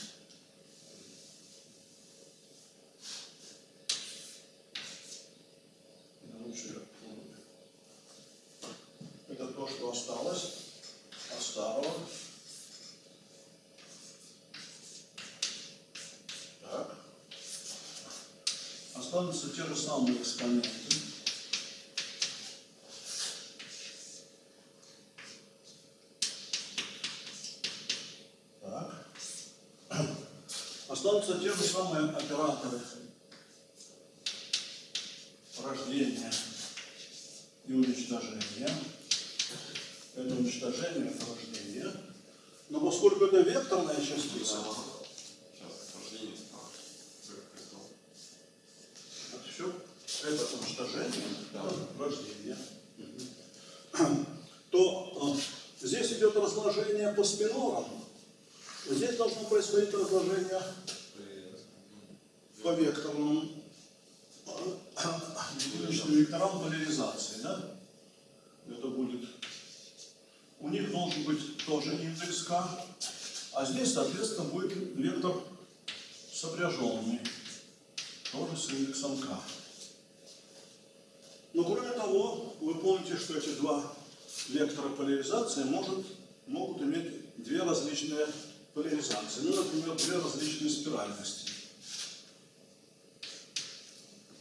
Лучше я попробую. Это то, что осталось от старого. Так. Останутся же самые экспоненты. Так. Останутся те же самые операторы рождения и уничтожения. Это уничтожение, это рождение. Но поскольку это векторная частица, Сейчас, рождение справа. Сверхкрестов. это все, это уничтожение, Да. это рождение. То э, здесь идет разложение по спинорам. Здесь должно происходить разложение по векторным э, векторам поляризации, да? Это будет, у них должен быть тоже индекс k, а здесь, соответственно, будет вектор сопряженный, тоже с индексом k. Но кроме того, вы помните, что эти два вектора поляризации может, могут иметь две различные поляризации. Ну, например, две различные спиральности.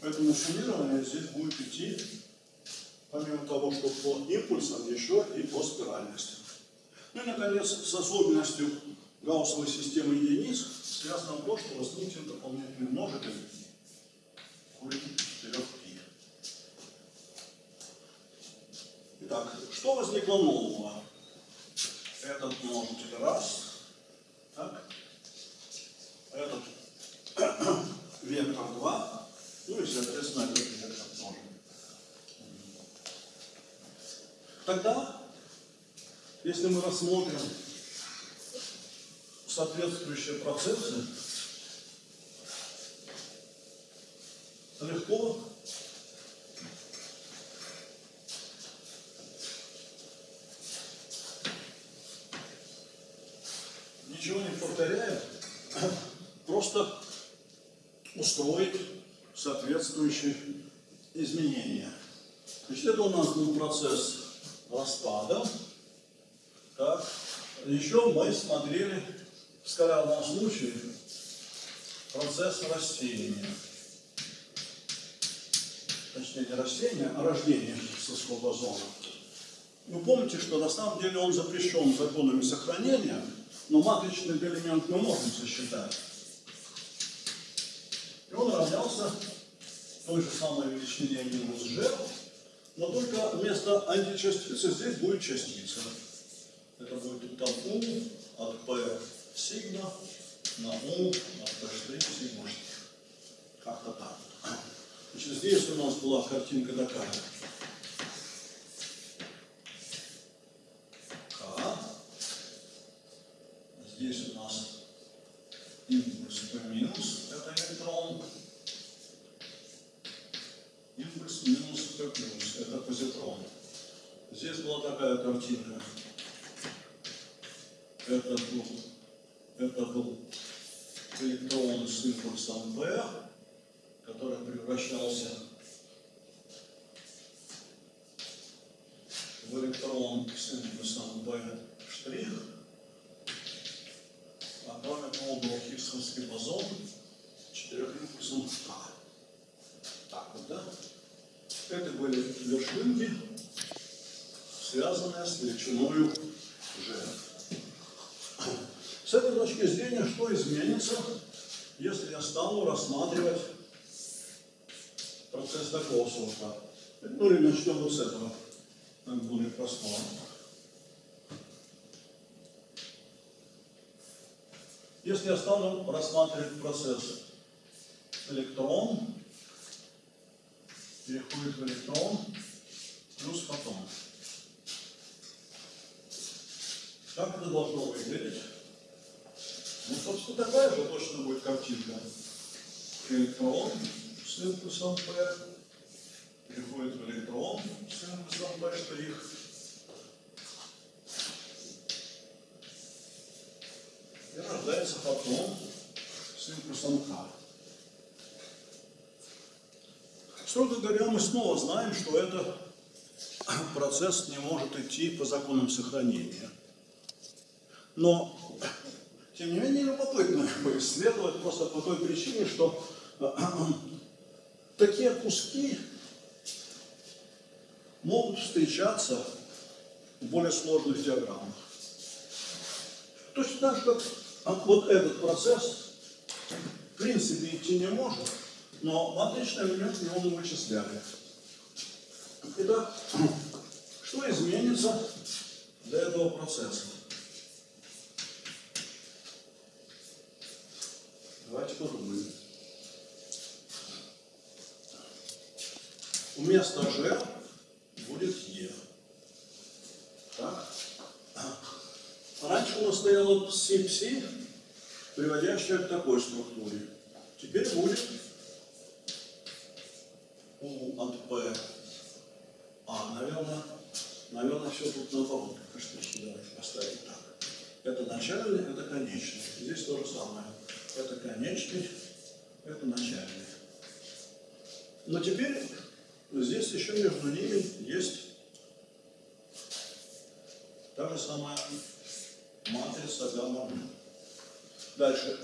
Поэтому суммирование здесь будет идти, помимо того, что по импульсам, еще и по спиральности. Ну и, наконец, с особенностью гауссовой системы единиц связано то, что возникнет дополнительный множитель корень 4 пи. Итак, что возникло нового? Этот множитель раз, так, этот вектор 2, ну и, соответственно, этот вектор тоже. Тогда, если мы рассмотрим соответствующие процессы, легко ничего не повторяя, просто устроить соответствующие изменения. Значит, это у нас был процесс распада. Так. Еще мы смотрели в скалярном случае процесс растения. Точнее, не растения, а рождения соскового зона. Вы помните, что на самом деле он запрещен законами сохранения, но матричный элемент мы можем сосчитать. И он равнялся той же самой величине минус g, но только вместо античастицы здесь будет частица. Это будет там u от p сигма на u от p' сигма. Как-то так. Значит, здесь у нас была картинка такая. К. Здесь у нас импульс P минус, это электрон. Импульс минус P плюс, это позитрон. Была такая картинка. Это был, это был электрон с импульсом P, который превращался в электрон с импульсом P штрих. А кроме того был Хиггсовский бозон четырехимпульсным К. Так вот, да? Это были вершинки, величиной G. С этой точки зрения, что изменится, если я стану рассматривать процесс такого сорта? Ну или начнем вот с этого, так более простого. Если я стану рассматривать процесс электрон, переходит в электрон плюс фотон. Как это должно выглядеть? Ну, собственно, такая же точно будет картинка. Электрон с импульсом P переходит в электрон с импульсом P', и рождается фотон с импульсом К. Строго говоря, мы снова знаем, что этот процесс не может идти по законам сохранения. Но, тем не менее, любопытно его исследовать просто по той причине, что такие куски могут встречаться в более сложных диаграммах. Точно так же, как вот этот процесс в принципе идти не может, но в отличном элементе его мы вычисляли. Итак, что изменится для этого процесса? Давайте подумаем. Вместо G будет Е. Так? Раньше у нас стояло пси-пси, приводящее к такой структуре. Теперь будет У от P. А, наверное, наверное, все тут наоборот. Каштычки давайте поставим так. Это начальный, это конечный. Здесь то же самое. Это конечный, это начальный. Но теперь здесь еще между ними есть та же самая матрица гамма. Дальше.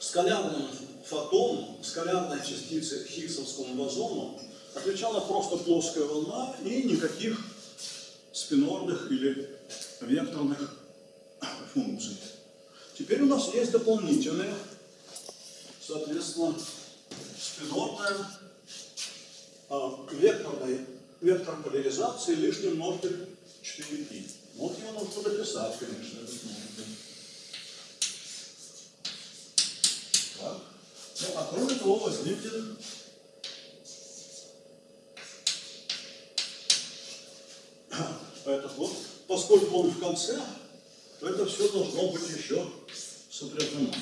Скалярным фотоном, скалярной частице Хиггсовскому бозону отвечала просто плоская волна и никаких спинорных или векторных функций. Теперь у нас есть дополнительные, соответственно, спинорная, а, векторной, вектор поляризации лишний множитель 4π. Вот его нужно дописать, конечно, этот множитель. Ну, а кроме того возникнет этот вот, поскольку он в конце, то это все должно быть еще сопряжено.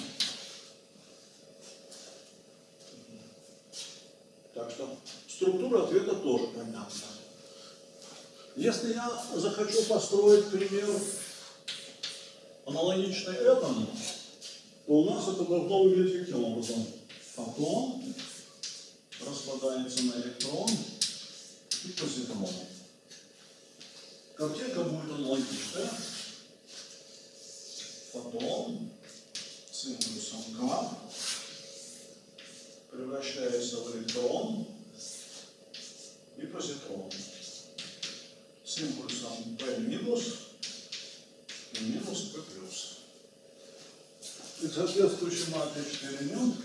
Так что структура ответа тоже понятна. Если я захочу построить пример аналогичный этому, то у нас это должно выглядеть каким образом? Фотон распадается на электрон и позитрон. Картинка будет аналогичная. Фотон с импульсом К превращается в электрон и позитрон с импульсом P минус и минус P плюс. И соответствующий матричный элемент,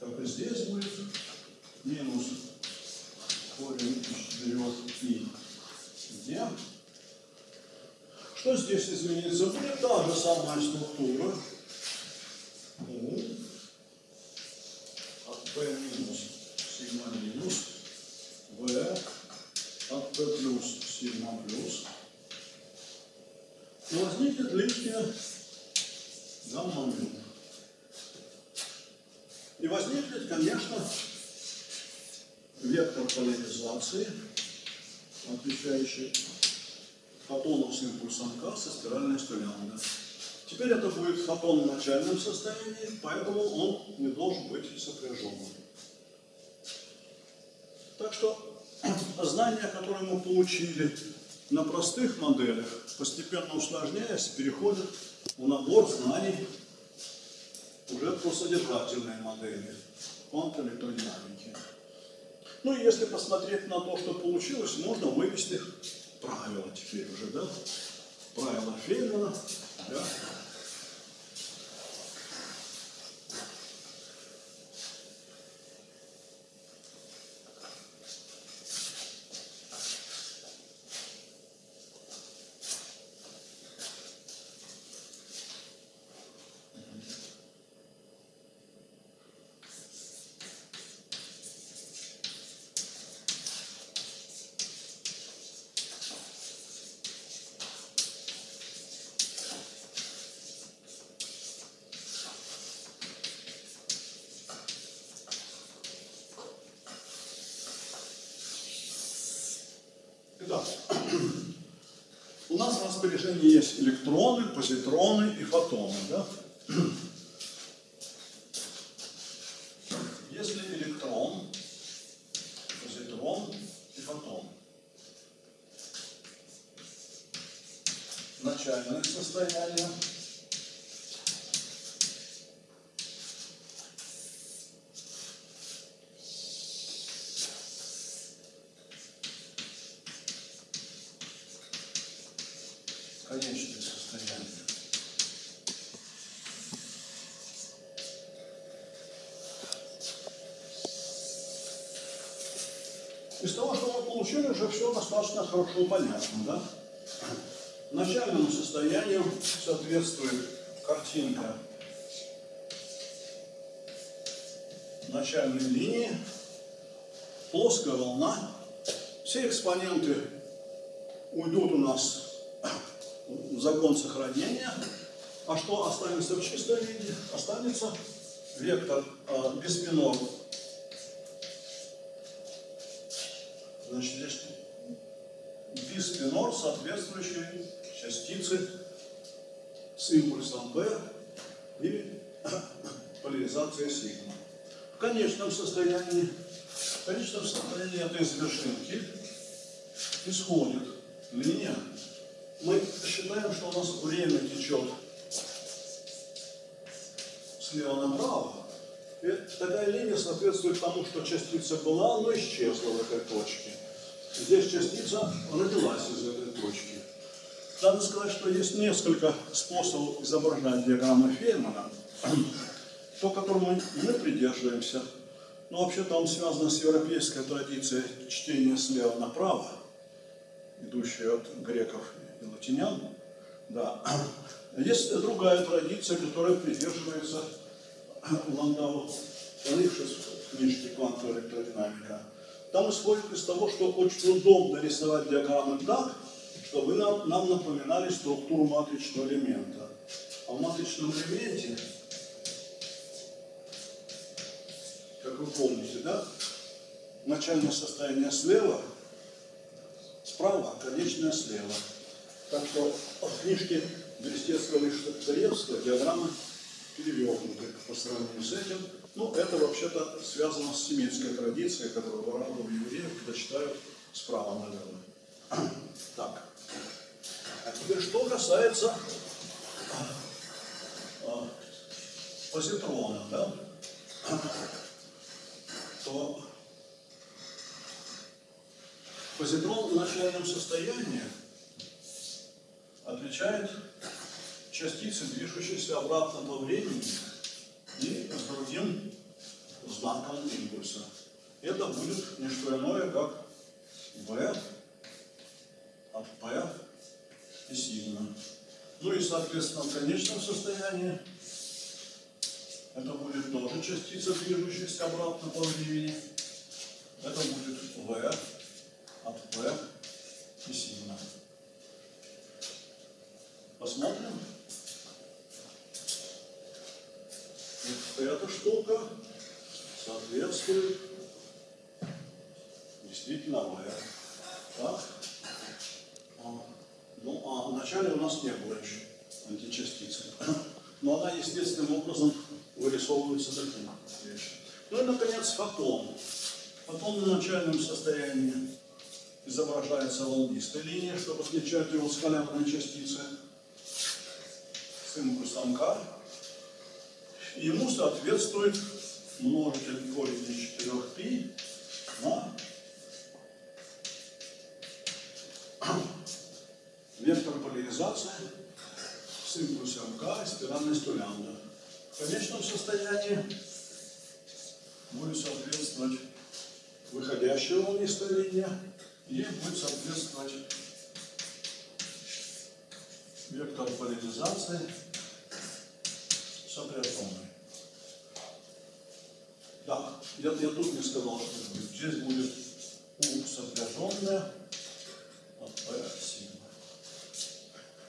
как и здесь будет, минус корень из 4 и где. Что здесь изменится? Будет та же самая структура. У от P минус сигма минус V от P плюс сигма плюс. И возникнет лишняя гамма мю. И возникнет, конечно, вектор поляризации, отвечающий фотону с импульсом К со спиральной столянкой. Теперь это будет фотон в начальном состоянии, поэтому он не должен быть сопряженным. Так что знания, которые мы получили на простых моделях, постепенно усложняясь, переходят в набор знаний уже про содержательные модели квантовой электродинамики. Ну и если посмотреть на то, что получилось, можно вывести правила теперь уже, да? Правила Фейнмана, да? Распоряжении есть электроны, позитроны и фотоны. Да? Если электрон, позитрон и фотон начальных состояния конечных состояний. Из того, что мы получили, уже все достаточно хорошо понятно, да? Начальному состоянию соответствует картинка начальной линии, плоская волна. Все экспоненты уйдут у нас закон сохранения. А что останется в чистой виде? Останется вектор э, биспинор. Значит, здесь биспинор, соответствующий частицы с импульсом B и поляризация сигма. В конечном состоянии, в конечном состоянии этой вершинки исходит линия. Мы считаем, что у нас время течет слева направо. И такая линия соответствует тому, что частица была, но исчезла в этой точке. Здесь частица родилась из этой точки. Надо сказать, что есть несколько способов изображать диаграммы Феймана, то, которому мы придерживаемся. Но вообще-то он связан с европейской традицией чтения слева направо, идущей от греков и латинян. Да. Есть другая традиция, которая придерживается Ландау, Лившиц в книжке «Квантовая электродинамика». Там исходит из того, что очень удобно рисовать диаграммы так, чтобы нам, нам напоминали структуру матричного элемента. А в матричном элементе, как вы помните, да, начальное состояние слева, справа, конечное слева. Так что в книжке Берестецкого и Штаевского диаграммы перевернуты по сравнению с этим. Ну, это вообще-то связано с семитской традицией, которую в евреев, когда читают справа налево. Так. А теперь, что касается а, позитрона, да, то позитрон в начальном состоянии отличает частицы, движущиеся обратно по времени и с другим знаком импульса. Это будет не что иное, как V от P и сигма. Ну и, соответственно, в конечном состоянии это будет тоже частица, движущаяся обратно по времени. Это будет V от P и сигма. Посмотрим. Вот эта штука соответствует действительно V. Так. А, Ну, а вначале у нас не было еще античастицы. Но она естественным образом вырисовывается таким. Ну и, наконец, фотон. Фотон в начальном состоянии изображается волнистой линией, чтобы отличать его с халявной частицы с импульсом К. Ему соответствует множитель корень из 4π на вектор поляризации с импульсом К и спиральностью лямбда. В конечном состоянии будет соответствовать выходящая волнистая линия и будет соответствовать вектор поляризации сопряженный. Да, я, я тут не сказал, что. Здесь будет U сопряженная от P сигма.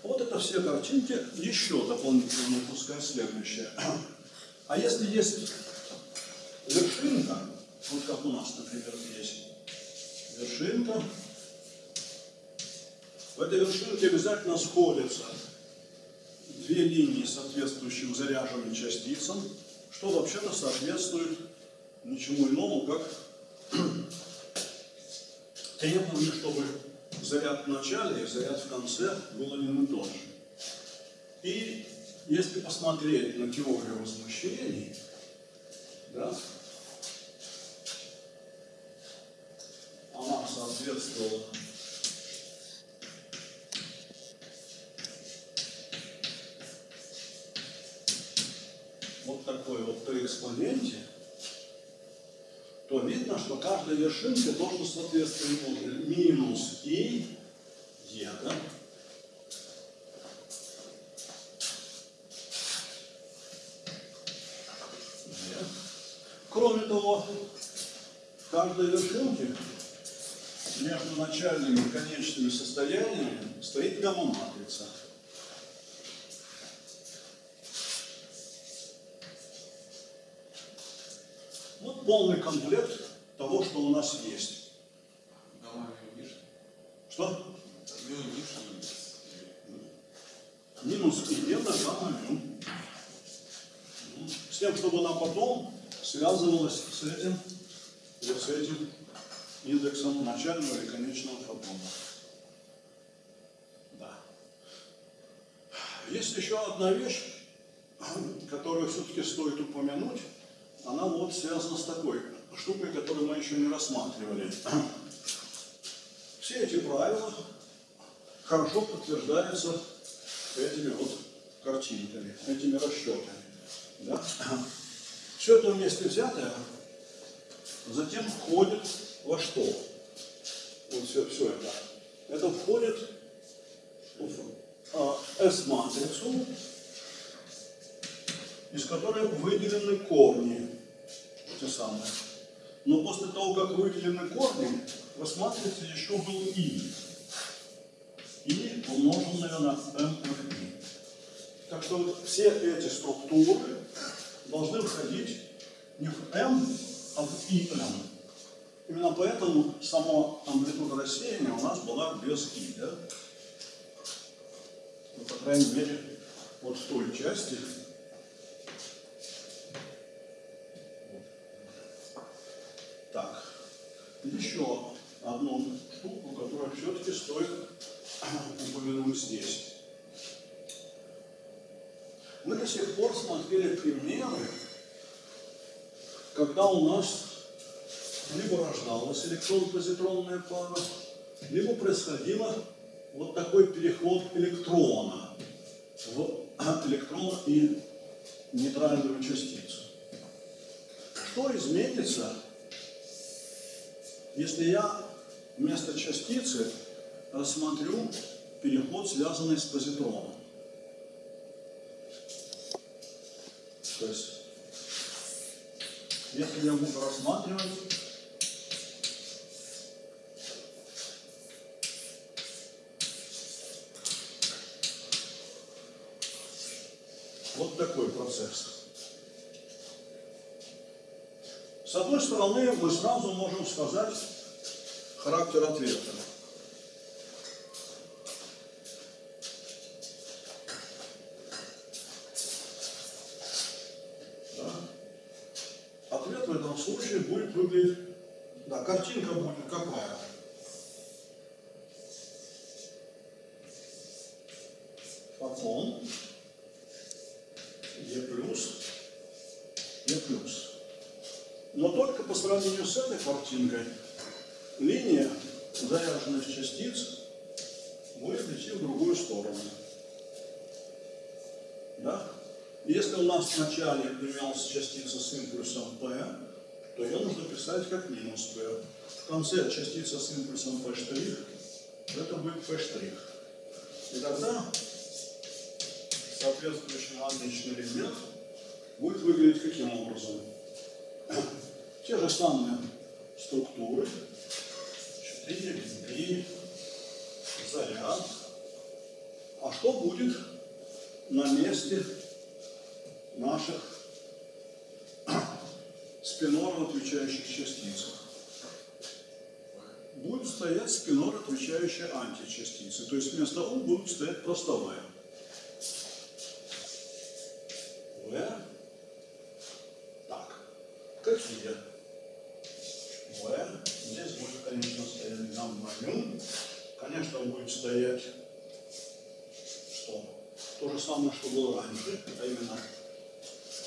Вот это все картинки. Еще дополнительно пускай следующее. А если есть вершинка, вот как у нас, например, есть вершинка, В этой вершинке обязательно сходятся две линии, соответствующие заряженным частицам, что вообще-то соответствует ничему иному, как требованию, чтобы заряд в начале и заряд в конце был один и тот же. И если посмотреть на теорию возмущений, да, она соответствовала экспоненте, то видно, что каждая вершинка должна соответствовать минус и е, да? Кроме того, в каждой вершинке между начальными и конечными состояниями стоит гамма-матрица. Вот полный комплект того, что у нас есть. Что? Ну. Минус и это мю. С тем, чтобы она потом связывалась с этим, или с этим индексом начального и конечного фотона. Да. Есть еще одна вещь, которую все-таки стоит упомянуть. Она вот связана с такой штукой, которую мы еще не рассматривали. Все эти правила хорошо подтверждаются этими вот картинками, этими расчетами. Да? Все это вместе взятое затем входит во что? Вот все, все это. Это входит в а, S-матрицу, из которой выделены корни, те самые. Но после того, как выделены корни, S-матрице еще был И. И умноженное на MRI. Так что вот все эти структуры должны входить не в M, а в IM. Именно поэтому сама амплитуда рассеяния у нас была без И. Да? Ну, по крайней мере, вот в той части. Так, еще одну штуку, которую все-таки стоит упомянуть здесь. Мы до сих пор смотрели примеры, когда у нас либо рождалась электрон-позитронная пара, либо происходило вот такой переход электрона в электрон и нейтральную частицу. Что изменится, если я вместо частицы рассмотрю переход, связанный с позитроном? То есть, если я буду рассматривать вот такой процесс. С одной стороны, мы сразу можем сказать характер ответа. Да. Ответ в этом случае будет выглядеть, да, картинка будет какая? Фотон, Е плюс, Е плюс. Но только по сравнению с этой картинкой линия заряженных частиц будет идти в другую сторону. Да? Если у нас вначале имелась частица с импульсом P, то ее нужно писать как минус P. В конце частица с импульсом P', это будет P'. И тогда соответствующий аналогичный элемент будет выглядеть каким образом? Те же самые структуры, 4, 3, заряд. А что будет на месте наших спинорно отвечающих частиц? будет стоять спинор, отвечающая античастице. То есть вместо У будет стоять просто В. В. Так. Какие? Здесь будет, конечно, стоять гамма-ню. Конечно, будет стоять что? То же самое, что было раньше, а именно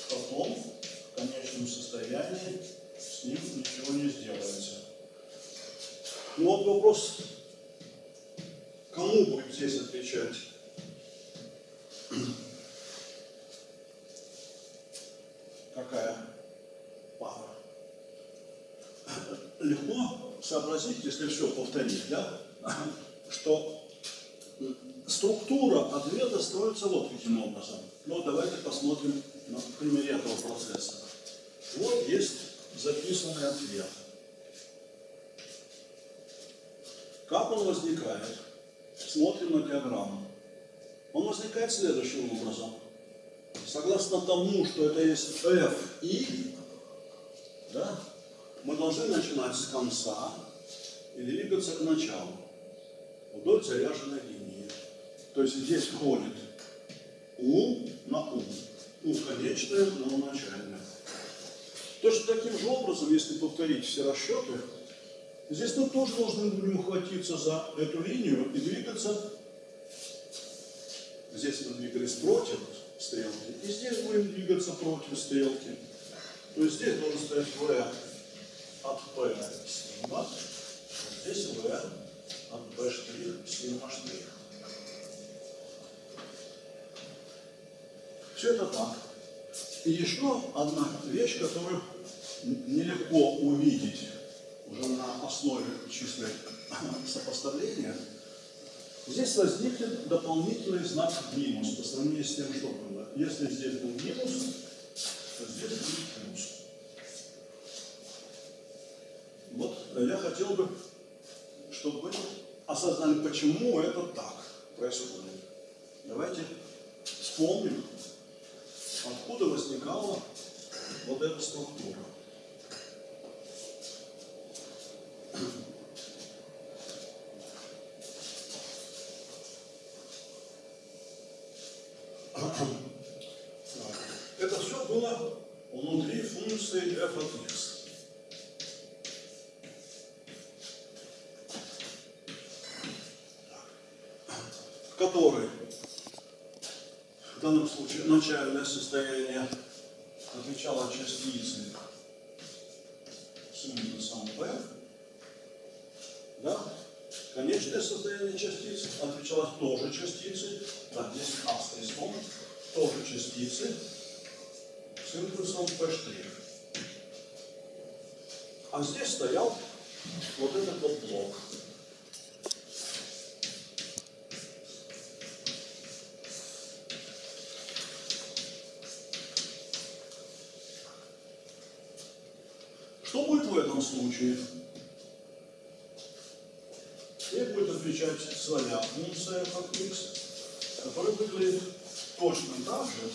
потом в конечном состоянии с ним ничего не сделается. Ну вот вопрос, кому будет здесь отвечать? Какая пара? Легко сообразить, если все повторить, да? что структура ответа строится вот каким образом. Ну, давайте посмотрим на примере этого процесса. Вот есть записанный ответ. Как он возникает? Смотрим на диаграмму. Он возникает следующим образом. Согласно тому, что это есть f и, да, мы должны начинать с конца и двигаться к началу вдоль заряженной линии. То есть здесь входит У на У. У конечное, но начальное. Точно таким же образом, если повторить все расчеты, здесь мы тоже должны будем ухватиться за эту линию и двигаться. Здесь мы двигались против стрелки, и здесь будем двигаться против стрелки. То есть здесь должен стоять V от P сигма, здесь V от B штрих сигма штрих. Все это так. И еще одна вещь, которую нелегко увидеть уже на основе числа сопоставления. Здесь возникнет дополнительный знак минус по сравнению с тем, что было. Если здесь был минус, то здесь будет плюс. Вот я хотел бы, чтобы вы осознали, почему это так происходит. Давайте вспомним, откуда возникала вот эта структура. Это все было внутри функции f от x. в которой в данном случае начальное состояние отвечало частице с индексом p, да? Конечное состояние частицы отвечало тоже частице, да, здесь а стоит тоже частицы с импульсом p'. А здесь стоял вот этот вот блок. В этом случае? Ей будет отвечать своя функция как x, которая выглядит точно так же,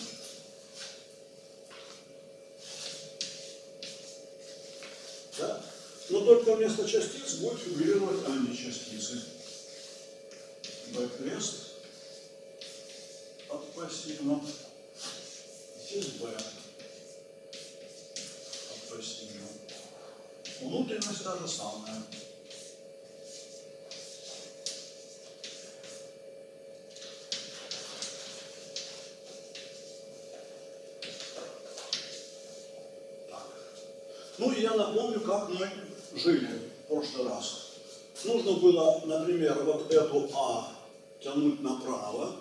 да? но только вместо частиц будет фигурировать античастицы. B крест от P сигма, здесь B от сигма. Внутренность та же самая. Ну и я напомню, как мы жили в прошлый раз. Нужно было, например, вот эту А тянуть направо.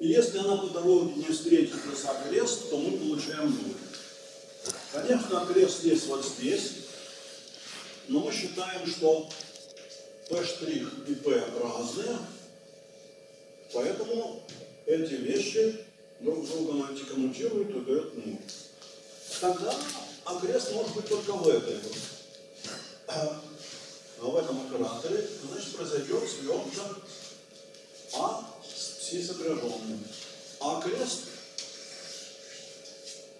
И если она по дороге не встретится с крест, то мы получаем нуль. Конечно, крест есть вот здесь, но мы считаем, что P' и P разные, поэтому эти вещи друг с другом антикоммутируют и дают нуль. Тогда окрест может быть только в этой. А в этом операторе, значит, произойдет свертка А с пси сопряженным. А крест,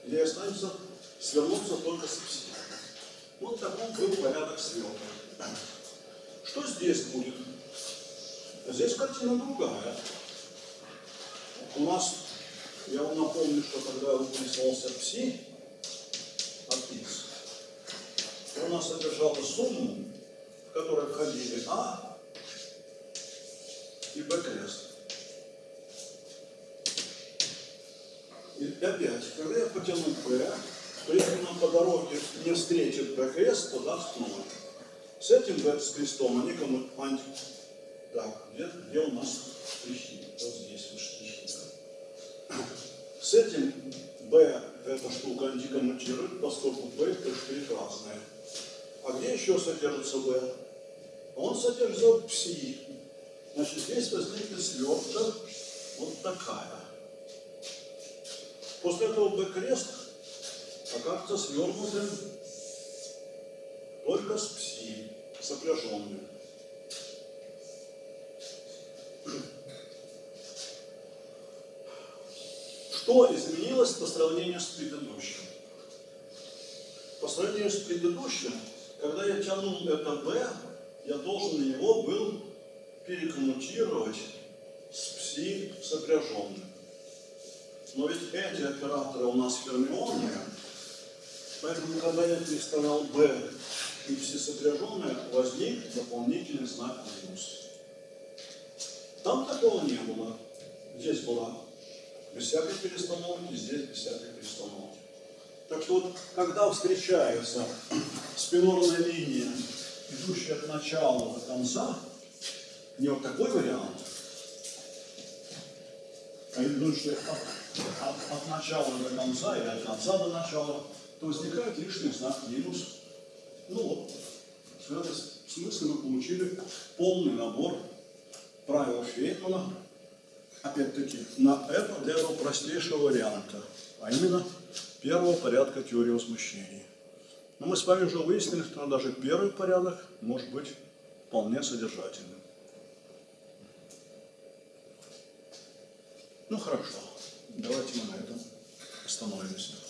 где останется свернуться только с пси. Вот такой был порядок сверток. Что здесь будет? Здесь картина другая. У нас, я вам напомню, что когда выписывался пси от X, у нас содержала сумму, в которой входили А и Б крест. И опять, когда я потяну P, то если нам по дороге не встретит Б крест, то даст 0. С этим Б с крестом они кому анти... Так, где, где у нас штрихи? Вот здесь вот штрихи. С этим B эта штука антикоммутирует, поскольку B это штрих разные. А где еще содержится B? Он содержит пси. Значит, здесь возникнет свертка вот такая. После этого B крест окажется свернутым только с пси, сопряженным. Что изменилось по сравнению с предыдущим? По сравнению с предыдущим, когда я тянул это B, я должен его был перекоммутировать с пси сопряженным. Но ведь эти операторы у нас фермионные, поэтому, я переставлял B и все сопряженные, возник дополнительный знак минус. Там такого не было. Здесь была без всякой перестановки, здесь без всякой перестановки. Так что вот, когда встречается спинорная линия, идущая от начала до конца, не вот такой вариант, а идущая от, от- от начала до конца или от конца до начала, то возникает лишний знак минус. Ну вот, в этом смысле мы получили полный набор правил Фейнмана, опять-таки, на это для этого простейшего варианта, а именно первого порядка теории возмущений. Но мы с вами уже выяснили, что даже первый порядок может быть вполне содержательным. Ну хорошо, давайте мы на этом остановимся.